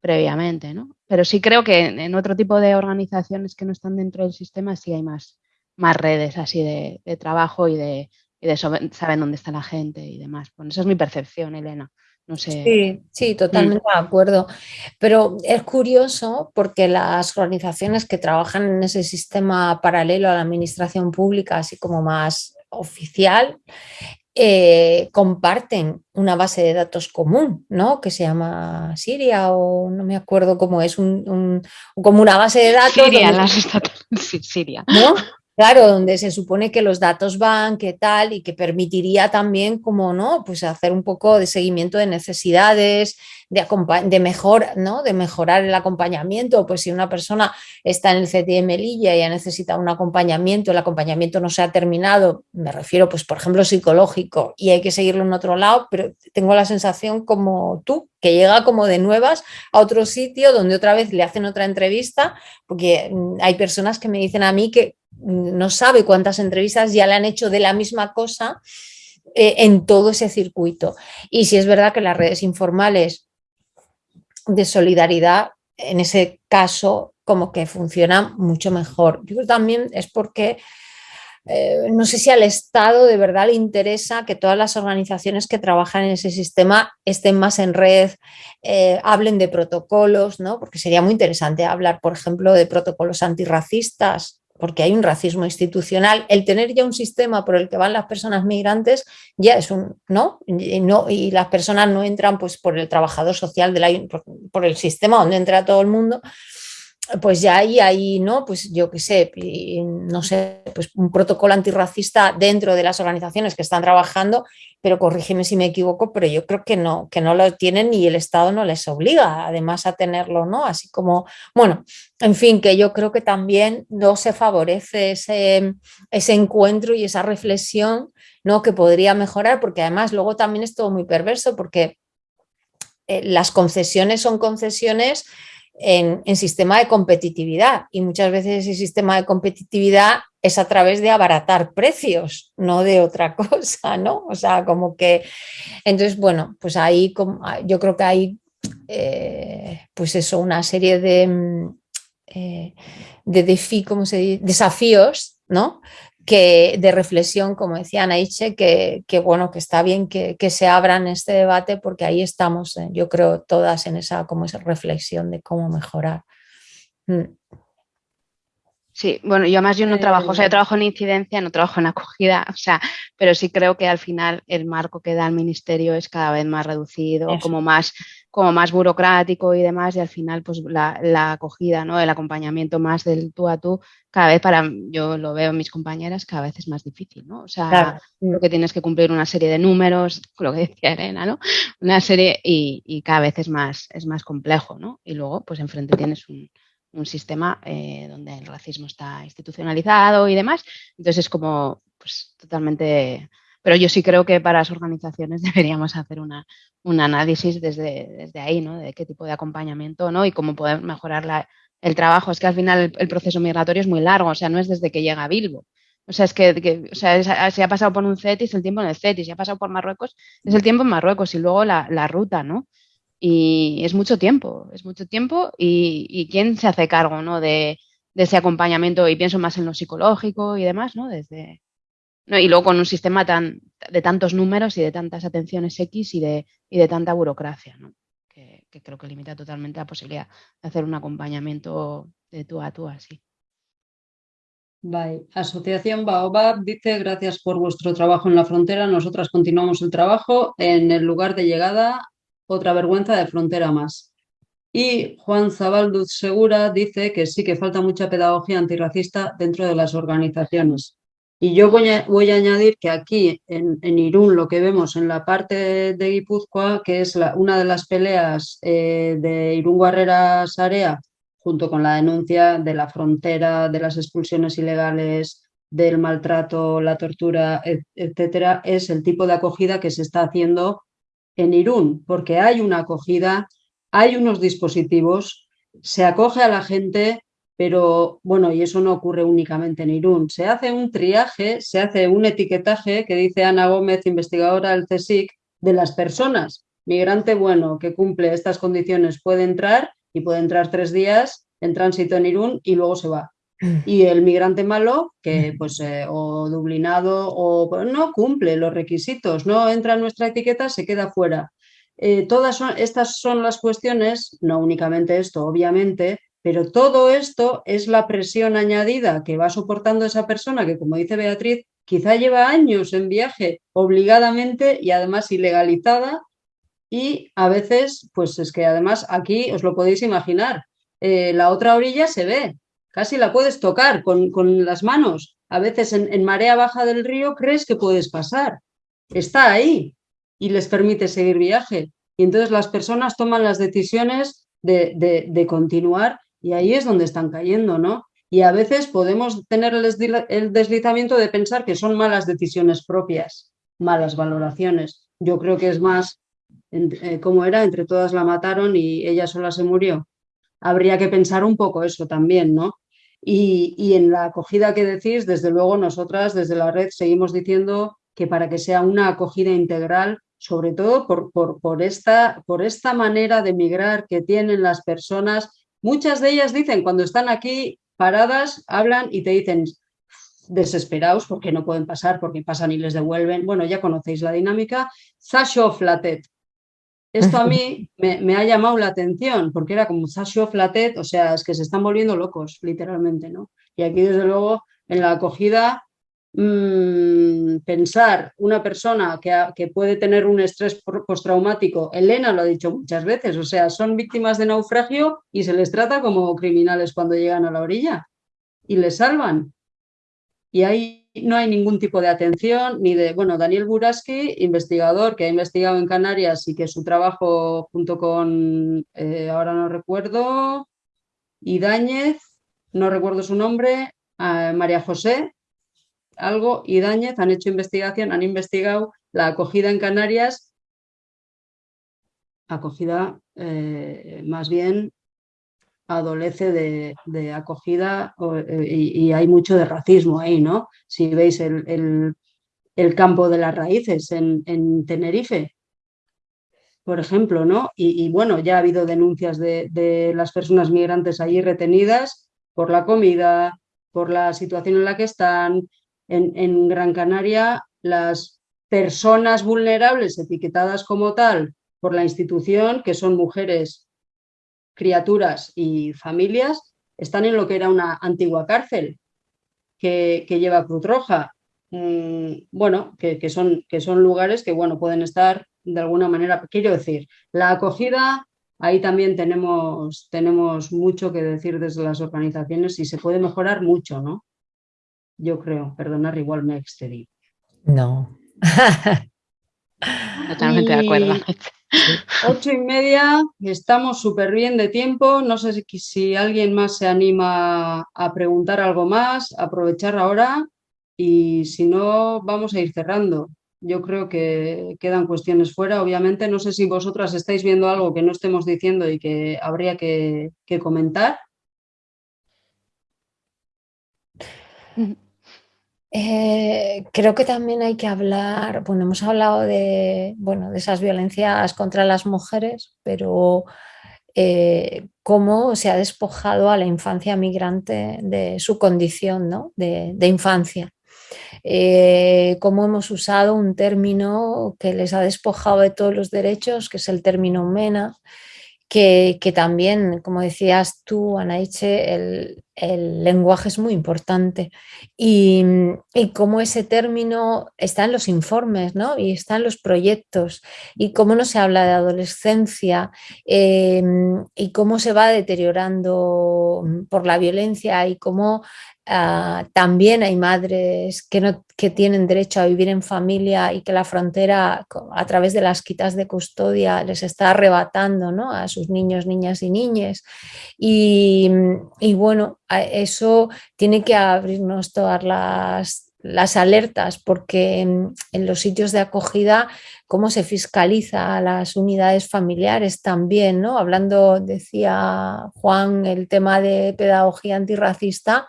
previamente, ¿no? Pero sí creo que en otro tipo de organizaciones que no están dentro del sistema sí hay más, más redes así de, trabajo y de, y de saben dónde está la gente y demás. Bueno, esa es mi percepción, Elena. No sé. Sí, sí, totalmente mm. de acuerdo. Pero es curioso porque las organizaciones que trabajan en ese sistema paralelo a la administración pública, así como más oficial, eh, comparten una base de datos común, ¿no? Que se llama Siria o no me acuerdo cómo es, un, como una base de datos. Siria, las <laughs> Siria. ¿no? Claro, donde se supone que los datos van, que tal, y que permitiría también, como no, pues hacer un poco de seguimiento de necesidades, de, de, mejor, ¿no? de mejorar el acompañamiento. Pues si una persona está en el CTM Melilla y ya necesita un acompañamiento, el acompañamiento no se ha terminado, me refiero, pues por ejemplo, psicológico, y hay que seguirlo en otro lado, pero tengo la sensación como tú, que llega como de nuevas a otro sitio donde otra vez le hacen otra entrevista, porque mm, hay personas que me dicen a mí que no sabe cuántas entrevistas ya le han hecho de la misma cosa eh, en todo ese circuito. Y si es verdad que las redes informales de solidaridad, en ese caso, como que funcionan mucho mejor. Yo también es porque eh, no sé si al Estado de verdad le interesa que todas las organizaciones que trabajan en ese sistema estén más en red, eh, hablen de protocolos, ¿no? porque sería muy interesante hablar, por ejemplo, de protocolos antirracistas, porque hay un racismo institucional, el tener ya un sistema por el que van las personas migrantes ya es un, ¿no? Y, no, y las personas no entran pues por el trabajador social, del, por el sistema donde entra todo el mundo, pues ya ahí, ¿no? Pues yo qué sé, no sé, pues un protocolo antirracista dentro de las organizaciones que están trabajando, pero corrígeme si me equivoco, pero yo creo que no, que no lo tienen y el Estado no les obliga además a tenerlo, ¿no? Así como, bueno, en fin, que yo creo que también no se favorece ese, ese encuentro y esa reflexión, ¿no? Que podría mejorar, porque además luego también es todo muy perverso, porque eh, las concesiones son concesiones en, sistema de competitividad y muchas veces ese sistema de competitividad es a través de abaratar precios, no de otra <laughs> cosa, ¿no? O sea, como que, entonces, bueno, pues ahí yo creo que hay, eh, pues eso, una serie de, mm, eh, de desafíos, ¿no? Que de reflexión, como decía Naiche, que, que bueno, que está bien que, que, se abran este debate porque ahí estamos, eh, yo creo, todas en esa, como esa reflexión de cómo mejorar. Mm. Sí, bueno, yo además yo no trabajo, o sea, yo eh. trabajo en incidencia, no trabajo en acogida, <laughs> o sea, pero sí creo que al final el marco que da el ministerio es cada vez más reducido, como más, como más burocrático y demás, y al final, pues la, acogida, ¿no? El acompañamiento más del tú a tú, cada vez para, yo lo veo en mis compañeras, cada vez es más difícil, ¿no? O sea, lo que tienes que cumplir una serie de números, <laughs> lo que decía Elena, ¿no? Una serie, y, y cada vez es más, es más complejo, ¿no? Y luego, pues enfrente tienes un un sistema eh, donde el racismo está institucionalizado y demás. Entonces es como, pues totalmente... Pero yo sí creo que para las organizaciones <laughs> deberíamos hacer una, un análisis desde, desde ahí, ¿no? De qué tipo de acompañamiento, ¿no? Y cómo poder mejorar el trabajo. Es que al final el, proceso migratorio es muy largo, o sea, no es desde que llega a Bilbo. O sea, es que, o sea, si ha pasado por un CETIS, el tiempo en el CETIS, si ha pasado por Marruecos, es el tiempo en Marruecos y luego la, la ruta, ¿no? Y es mucho tiempo, es mucho tiempo y, quién se hace cargo ¿no? de, ese acompañamiento y pienso más en lo psicológico y demás, ¿no? Desde, ¿no? Y luego con un sistema tan, de tantos números y de tantas atenciones X y de, y de tanta burocracia, ¿no? que, creo que limita totalmente la posibilidad de hacer un acompañamiento de tú a tú así. Bye. Asociación Baobab dice gracias por vuestro trabajo en la frontera. Nosotras continuamos el trabajo en el lugar de llegada otra vergüenza de frontera más. Y Juan Zabalduz Segura dice que sí que falta mucha pedagogía antirracista dentro de las organizaciones. Y yo voy a, añadir que aquí en, Irún lo que vemos en la parte de Guipúzcoa, que es una de las peleas eh, de Irún Guarreras Area, junto con la denuncia de la frontera, de las expulsiones ilegales, del maltrato, la tortura, etcétera, es el tipo de acogida que se está haciendo en Irún, porque hay una acogida, hay unos dispositivos, se acoge a la gente, pero bueno, y eso no ocurre únicamente en Irún. Se hace un triaje, se hace un etiquetaje que dice Ana Gómez, investigadora del CSIC, de las personas. Migrante bueno que cumple estas condiciones puede entrar y puede entrar tres días en tránsito en Irún y luego se va. Mm. Y el migrante malo, que mm. pues eh, o dublinado o pues, no cumple los requisitos, no entra en nuestra etiqueta, se queda fuera. Eh, todas estas son las cuestiones, no únicamente esto, obviamente, pero todo esto es la presión añadida que va soportando esa persona que, como dice Beatriz, quizá lleva años en viaje obligadamente y además ilegalizada y a veces, pues es que además aquí os lo podéis imaginar, eh, la otra orilla se ve, casi la puedes tocar con, las manos. A veces en, marea baja del río crees que puedes pasar. Está ahí y les permite seguir viaje. Y entonces las personas toman las decisiones de, continuar y ahí es donde están cayendo, ¿no? Y a veces podemos tener el deslizamiento de pensar que son malas decisiones propias, malas valoraciones. Yo creo que es más, eh, como era, entre todas la mataron y ella sola se murió. Habría que pensar un poco eso también, ¿no? Y, en la acogida que decís, desde luego nosotras desde la red seguimos diciendo que para que sea una acogida integral, sobre todo por, por, esta, por esta manera de migrar que tienen las personas, muchas de ellas dicen cuando están aquí paradas, hablan y te dicen desesperados porque no pueden pasar, porque pasan y les devuelven. Bueno, ya conocéis la dinámica. Sasho Flatet, esto a mí <laughs> me, ha llamado la atención porque era como Sasho Flatet, o sea, es que se están volviendo locos, literalmente, ¿no? Y aquí, desde luego, en la acogida, mm, pensar una persona que, que, puede tener un estrés postraumático, Elena lo ha dicho muchas veces, o sea, son víctimas de naufragio y se les trata como criminales cuando llegan a la orilla y les salvan. Y hay no hay ningún tipo de atención ni de, bueno, Daniel Buraski, investigador que ha investigado en Canarias y que su trabajo junto con, eh, ahora no recuerdo, Idáñez, no recuerdo su nombre, María José, algo, Idáñez, han hecho investigación, han investigado la acogida en Canarias, acogida eh, más bien adolece de, acogida eh, y, hay mucho de racismo ahí, ¿no? Si veis el, campo de las raíces en, Tenerife, por ejemplo, ¿no? Y, bueno, ya ha habido denuncias de, las personas migrantes allí retenidas por la comida, por la situación en la que están. En, Gran Canaria, las personas vulnerables etiquetadas como tal por la institución, que son mujeres criaturas y familias están en lo que era una antigua cárcel que, lleva Cruz Roja. Mm, bueno, que, son, que son lugares que bueno, pueden estar de alguna manera, quiero decir, la acogida, ahí también tenemos, tenemos mucho que decir desde las organizaciones y se puede mejorar mucho, ¿no? Yo creo, perdonar, igual me excedí. No. <laughs> Totalmente de acuerdo. Ocho y media, estamos súper bien de tiempo. No sé si, si, alguien más se anima a preguntar algo más, aprovechar ahora y si no, vamos a ir cerrando. Yo creo que quedan cuestiones fuera. Obviamente, no sé si vosotras estáis viendo algo que no estemos diciendo y que habría que, que comentar. Eh, creo que también hay que hablar, bueno, hemos hablado de, bueno, de esas violencias contra las mujeres, pero eh, cómo se ha despojado a la infancia migrante de su condición ¿no? de, infancia. Eh, cómo hemos usado un término que les ha despojado de todos los derechos, que es el término MENA, que, también, como decías tú, Anaiche, el, el lenguaje es muy importante y, y, cómo ese término está en los informes ¿no? y está en los proyectos y cómo no se habla de adolescencia em, y cómo se va deteriorando por la violencia y cómo Ah, también hay madres que, no, que tienen derecho a vivir en familia y que la frontera a través de las quitas de custodia les está arrebatando ¿no? a sus niños, niñas y niñas. Y, y bueno, eso tiene que abrirnos todas las, las alertas, porque en los sitios de acogida, cómo se fiscaliza a las unidades familiares también, ¿no? Hablando, decía Juan, el tema de pedagogía antirracista,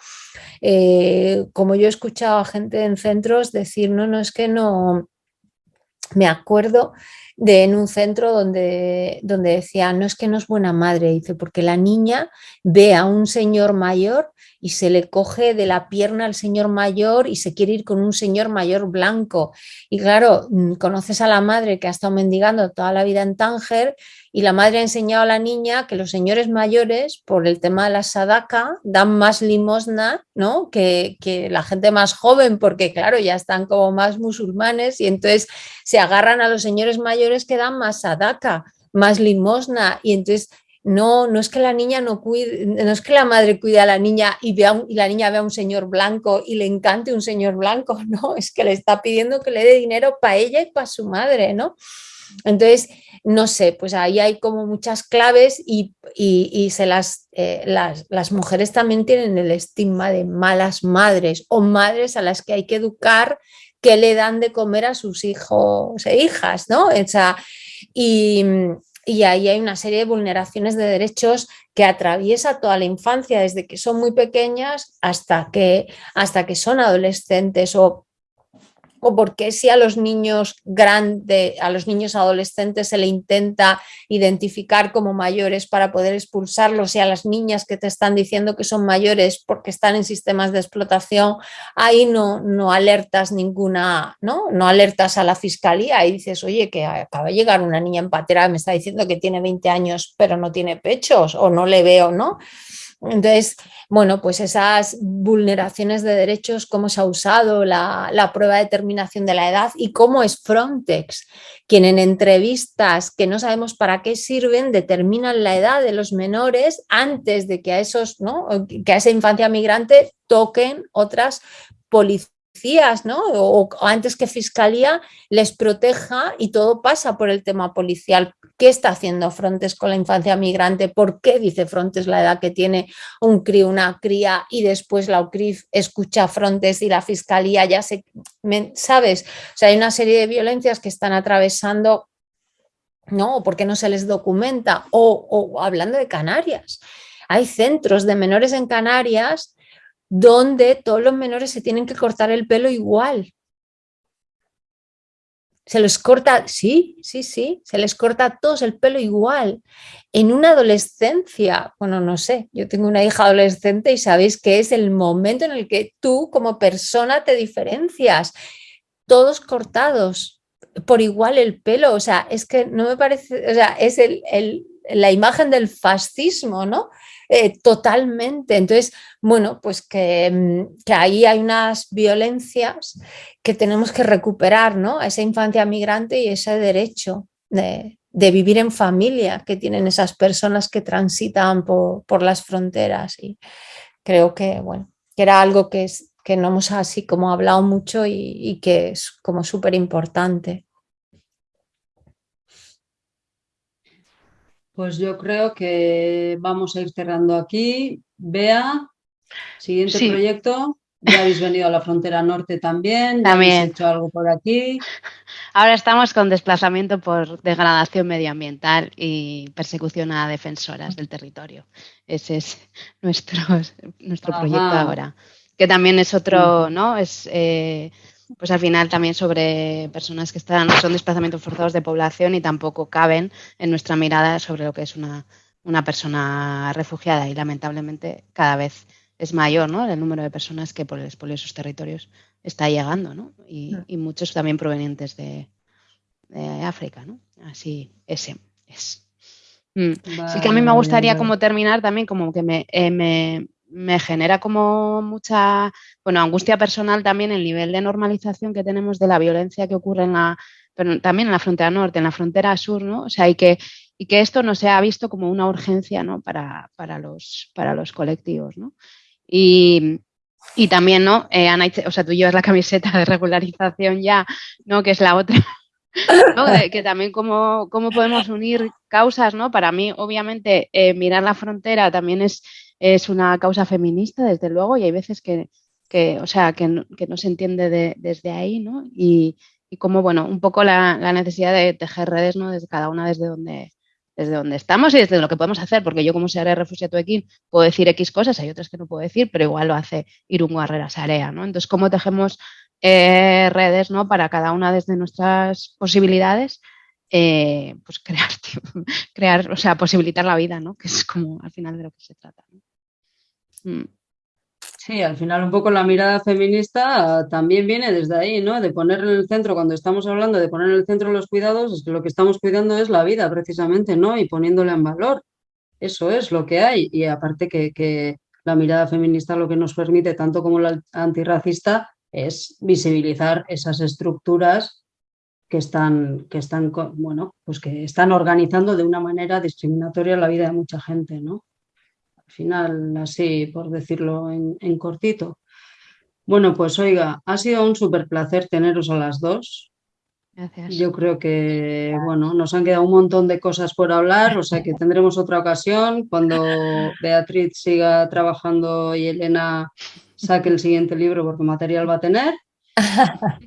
eh, como yo he escuchado a gente en centros decir, no, no, es que no, me acuerdo de en un centro donde, donde decía, no es que no es buena madre, dice, porque la niña ve a un señor mayor y se le coge de la pierna al señor mayor y se quiere ir con un señor mayor blanco. Y claro, mm, conoces a la madre que ha estado mendigando toda la vida en Tánger y la madre ha enseñado a la niña que los señores mayores, por el tema de la sadaka, dan más limosna ¿no? que, la gente más joven, porque claro, ya están como más musulmanes y entonces se agarran a los señores mayores que dan más sadaka, más limosna y entonces no, no es que la niña no cuide, no es que la madre cuide a la niña y, vea y la niña vea a un señor blanco y le encante un señor blanco, <laughs> no, es que le está pidiendo que le dé dinero para ella y para su madre, ¿no? Entonces, no sé, pues ahí hay como muchas claves y, se las, eh, las, las, mujeres también tienen el estigma de malas madres o madres a las que hay que educar que le dan de comer a sus hijos e hijas, ¿no? O y, y ahí hay una serie de vulneraciones de derechos que atraviesa toda la infancia, desde que son muy pequeñas hasta que, hasta que son adolescentes o o por qué si a los niños grandes, a los niños adolescentes se le intenta identificar como mayores para poder expulsarlos y a las niñas que te están diciendo que son mayores porque están en sistemas de explotación, ahí no, no alertas ninguna, ¿no? No alertas a la fiscalía y dices, oye, que acaba de llegar una niña en patera me está diciendo que tiene 20 años pero no tiene pechos o no le veo, ¿no? Entonces, bueno, pues esas vulneraciones de derechos, cómo se ha usado la, prueba de determinación de la edad y cómo es Frontex, quien en entrevistas que no sabemos para qué sirven, determinan la edad de los menores antes de que a esos, ¿no? que a esa infancia migrante toquen otras policías ¿no? O, antes que Fiscalía les proteja y todo pasa por el tema policial. ¿Qué está haciendo Frontes con la infancia migrante? ¿Por qué dice Frontes la edad que tiene un crío, una cría y después la UCRIF escucha a Frontes y la Fiscalía ya se... ¿Sabes? O sea, hay una serie de violencias que están atravesando ¿no? ¿Por qué no se les documenta? O, o, hablando de Canarias, hay centros de menores en Canarias donde todos los menores se tienen que cortar el pelo igual. Se les corta, sí, sí, sí, se les corta a todos el pelo igual. En una adolescencia, bueno, no sé, yo tengo una hija adolescente y sabéis que es el momento en el que tú como persona te diferencias. Todos cortados por igual el pelo, o sea, es que no me parece, o sea, es el, la imagen del fascismo, ¿no? Eh, totalmente. Entonces, bueno, pues que, mm, que, ahí hay unas violencias que tenemos que recuperar, ¿no? Esa infancia migrante y ese derecho de, de vivir en familia que tienen esas personas que transitan por, por las fronteras. Y creo que, bueno, que era algo que, es, que no hemos así como hablado mucho y, y que es como súper importante. Pues yo creo que vamos a ir cerrando aquí. Bea, siguiente Sí. proyecto. Ya habéis venido a la frontera norte también. ya También. habéis hecho algo por aquí. Ahora estamos con desplazamiento por degradación medioambiental y persecución a defensoras del territorio. Ese es nuestro, nuestro Ajá. proyecto ahora. Que también es otro, ¿no? Es eh, pues al final también sobre personas que están, son desplazamientos forzados de población y tampoco caben en nuestra mirada sobre lo que es una, una persona refugiada. Y lamentablemente cada vez es mayor, ¿no? El número de personas que por el expolio de sus territorios está llegando, ¿no? Y, Mm. y muchos también provenientes de, de África, ¿no? Así, ese es. Mm. Sí que a mí me gustaría vale. como terminar también como que me, eh, me, me genera como mucha, bueno, angustia personal también el nivel de normalización que tenemos de la violencia que ocurre en la, pero también en la frontera norte, en la frontera sur, ¿no? O sea, y que, y que esto no se ha visto como una urgencia, ¿no? Para, para, los, para los colectivos, ¿no? Y, y también, ¿no? Eh, Ana, o sea, tú llevas la camiseta de regularización ya, ¿no? Que es la otra. ¿no? Que también cómo, cómo podemos unir causas, ¿no? Para mí, obviamente, eh, mirar la frontera también es, es una causa feminista, desde luego, y hay veces que, que o sea, que que no se entiende de- desde ahí, ¿no? Y, y como, bueno, un poco la, la necesidad de tejer redes, ¿no? Desde cada una desde donde, desde donde estamos y desde lo que podemos hacer, porque yo como Seara Refugiato Equín puedo decir X cosas, hay otras que no puedo decir, pero igual lo hace Irungo Herrera Sarea, ¿no? Entonces, ¿cómo tejemos eh, redes, ¿no? Para cada una desde nuestras posibilidades, eh, pues crear, <laughs> crear, o sea, posibilitar la vida, ¿no? Que es como al final de lo que se trata. Mm. Sí, al final un poco la mirada feminista también viene desde ahí, ¿no? De poner en el centro, cuando estamos hablando de poner en el centro los cuidados, es que lo que estamos cuidando es la vida precisamente, ¿no? Y poniéndola en valor. Eso es lo que hay. Y aparte que, que la mirada feminista lo que nos permite, tanto como la antirracista, es visibilizar esas estructuras que están, que están, bueno, pues que están organizando de una manera discriminatoria la vida de mucha gente, ¿no? Al final, así por decirlo en, en cortito. Bueno, pues oiga, ha sido un súper placer teneros a las dos. Gracias. Yo creo que, bueno, nos han quedado un montón de cosas por hablar, o sea que tendremos otra ocasión cuando <laughs> Beatriz siga trabajando y Elena saque el siguiente libro porque material va a tener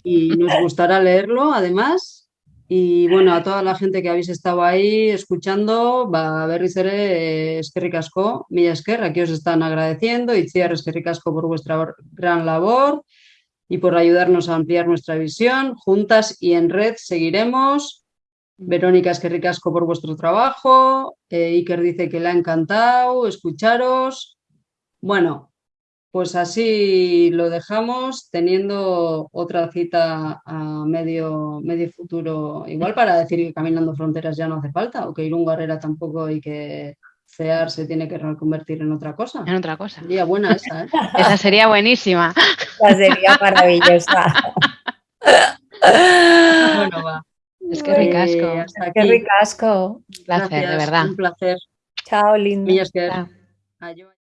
y nos gustará leerlo además. Y bueno, a toda la gente que habéis estado ahí escuchando, va a berriz ere eskerrik asko, mila esker, aquí os están agradeciendo, eskerrik asko por vuestra gran labor y por ayudarnos a ampliar nuestra visión. Juntas y en red seguiremos. Verónica eskerrik asko por vuestro trabajo. Eh, Iker dice que le ha encantado escucharos. Bueno, pues así lo dejamos, teniendo otra cita a medio, medio futuro, igual para decir que caminando fronteras ya no hace falta, o que Irún Herrera tampoco y que CEAR se tiene que reconvertir en otra cosa. En otra cosa. Sería buena esa, ¿eh? <laughs> Esa sería buenísima. Esa sería maravillosa. <laughs> Bueno, va. Es que Eh, ricasco. hasta Qué ricasco. Un placer, de Gracias, verdad. Un placer. Chao, esker. Chao. Aio.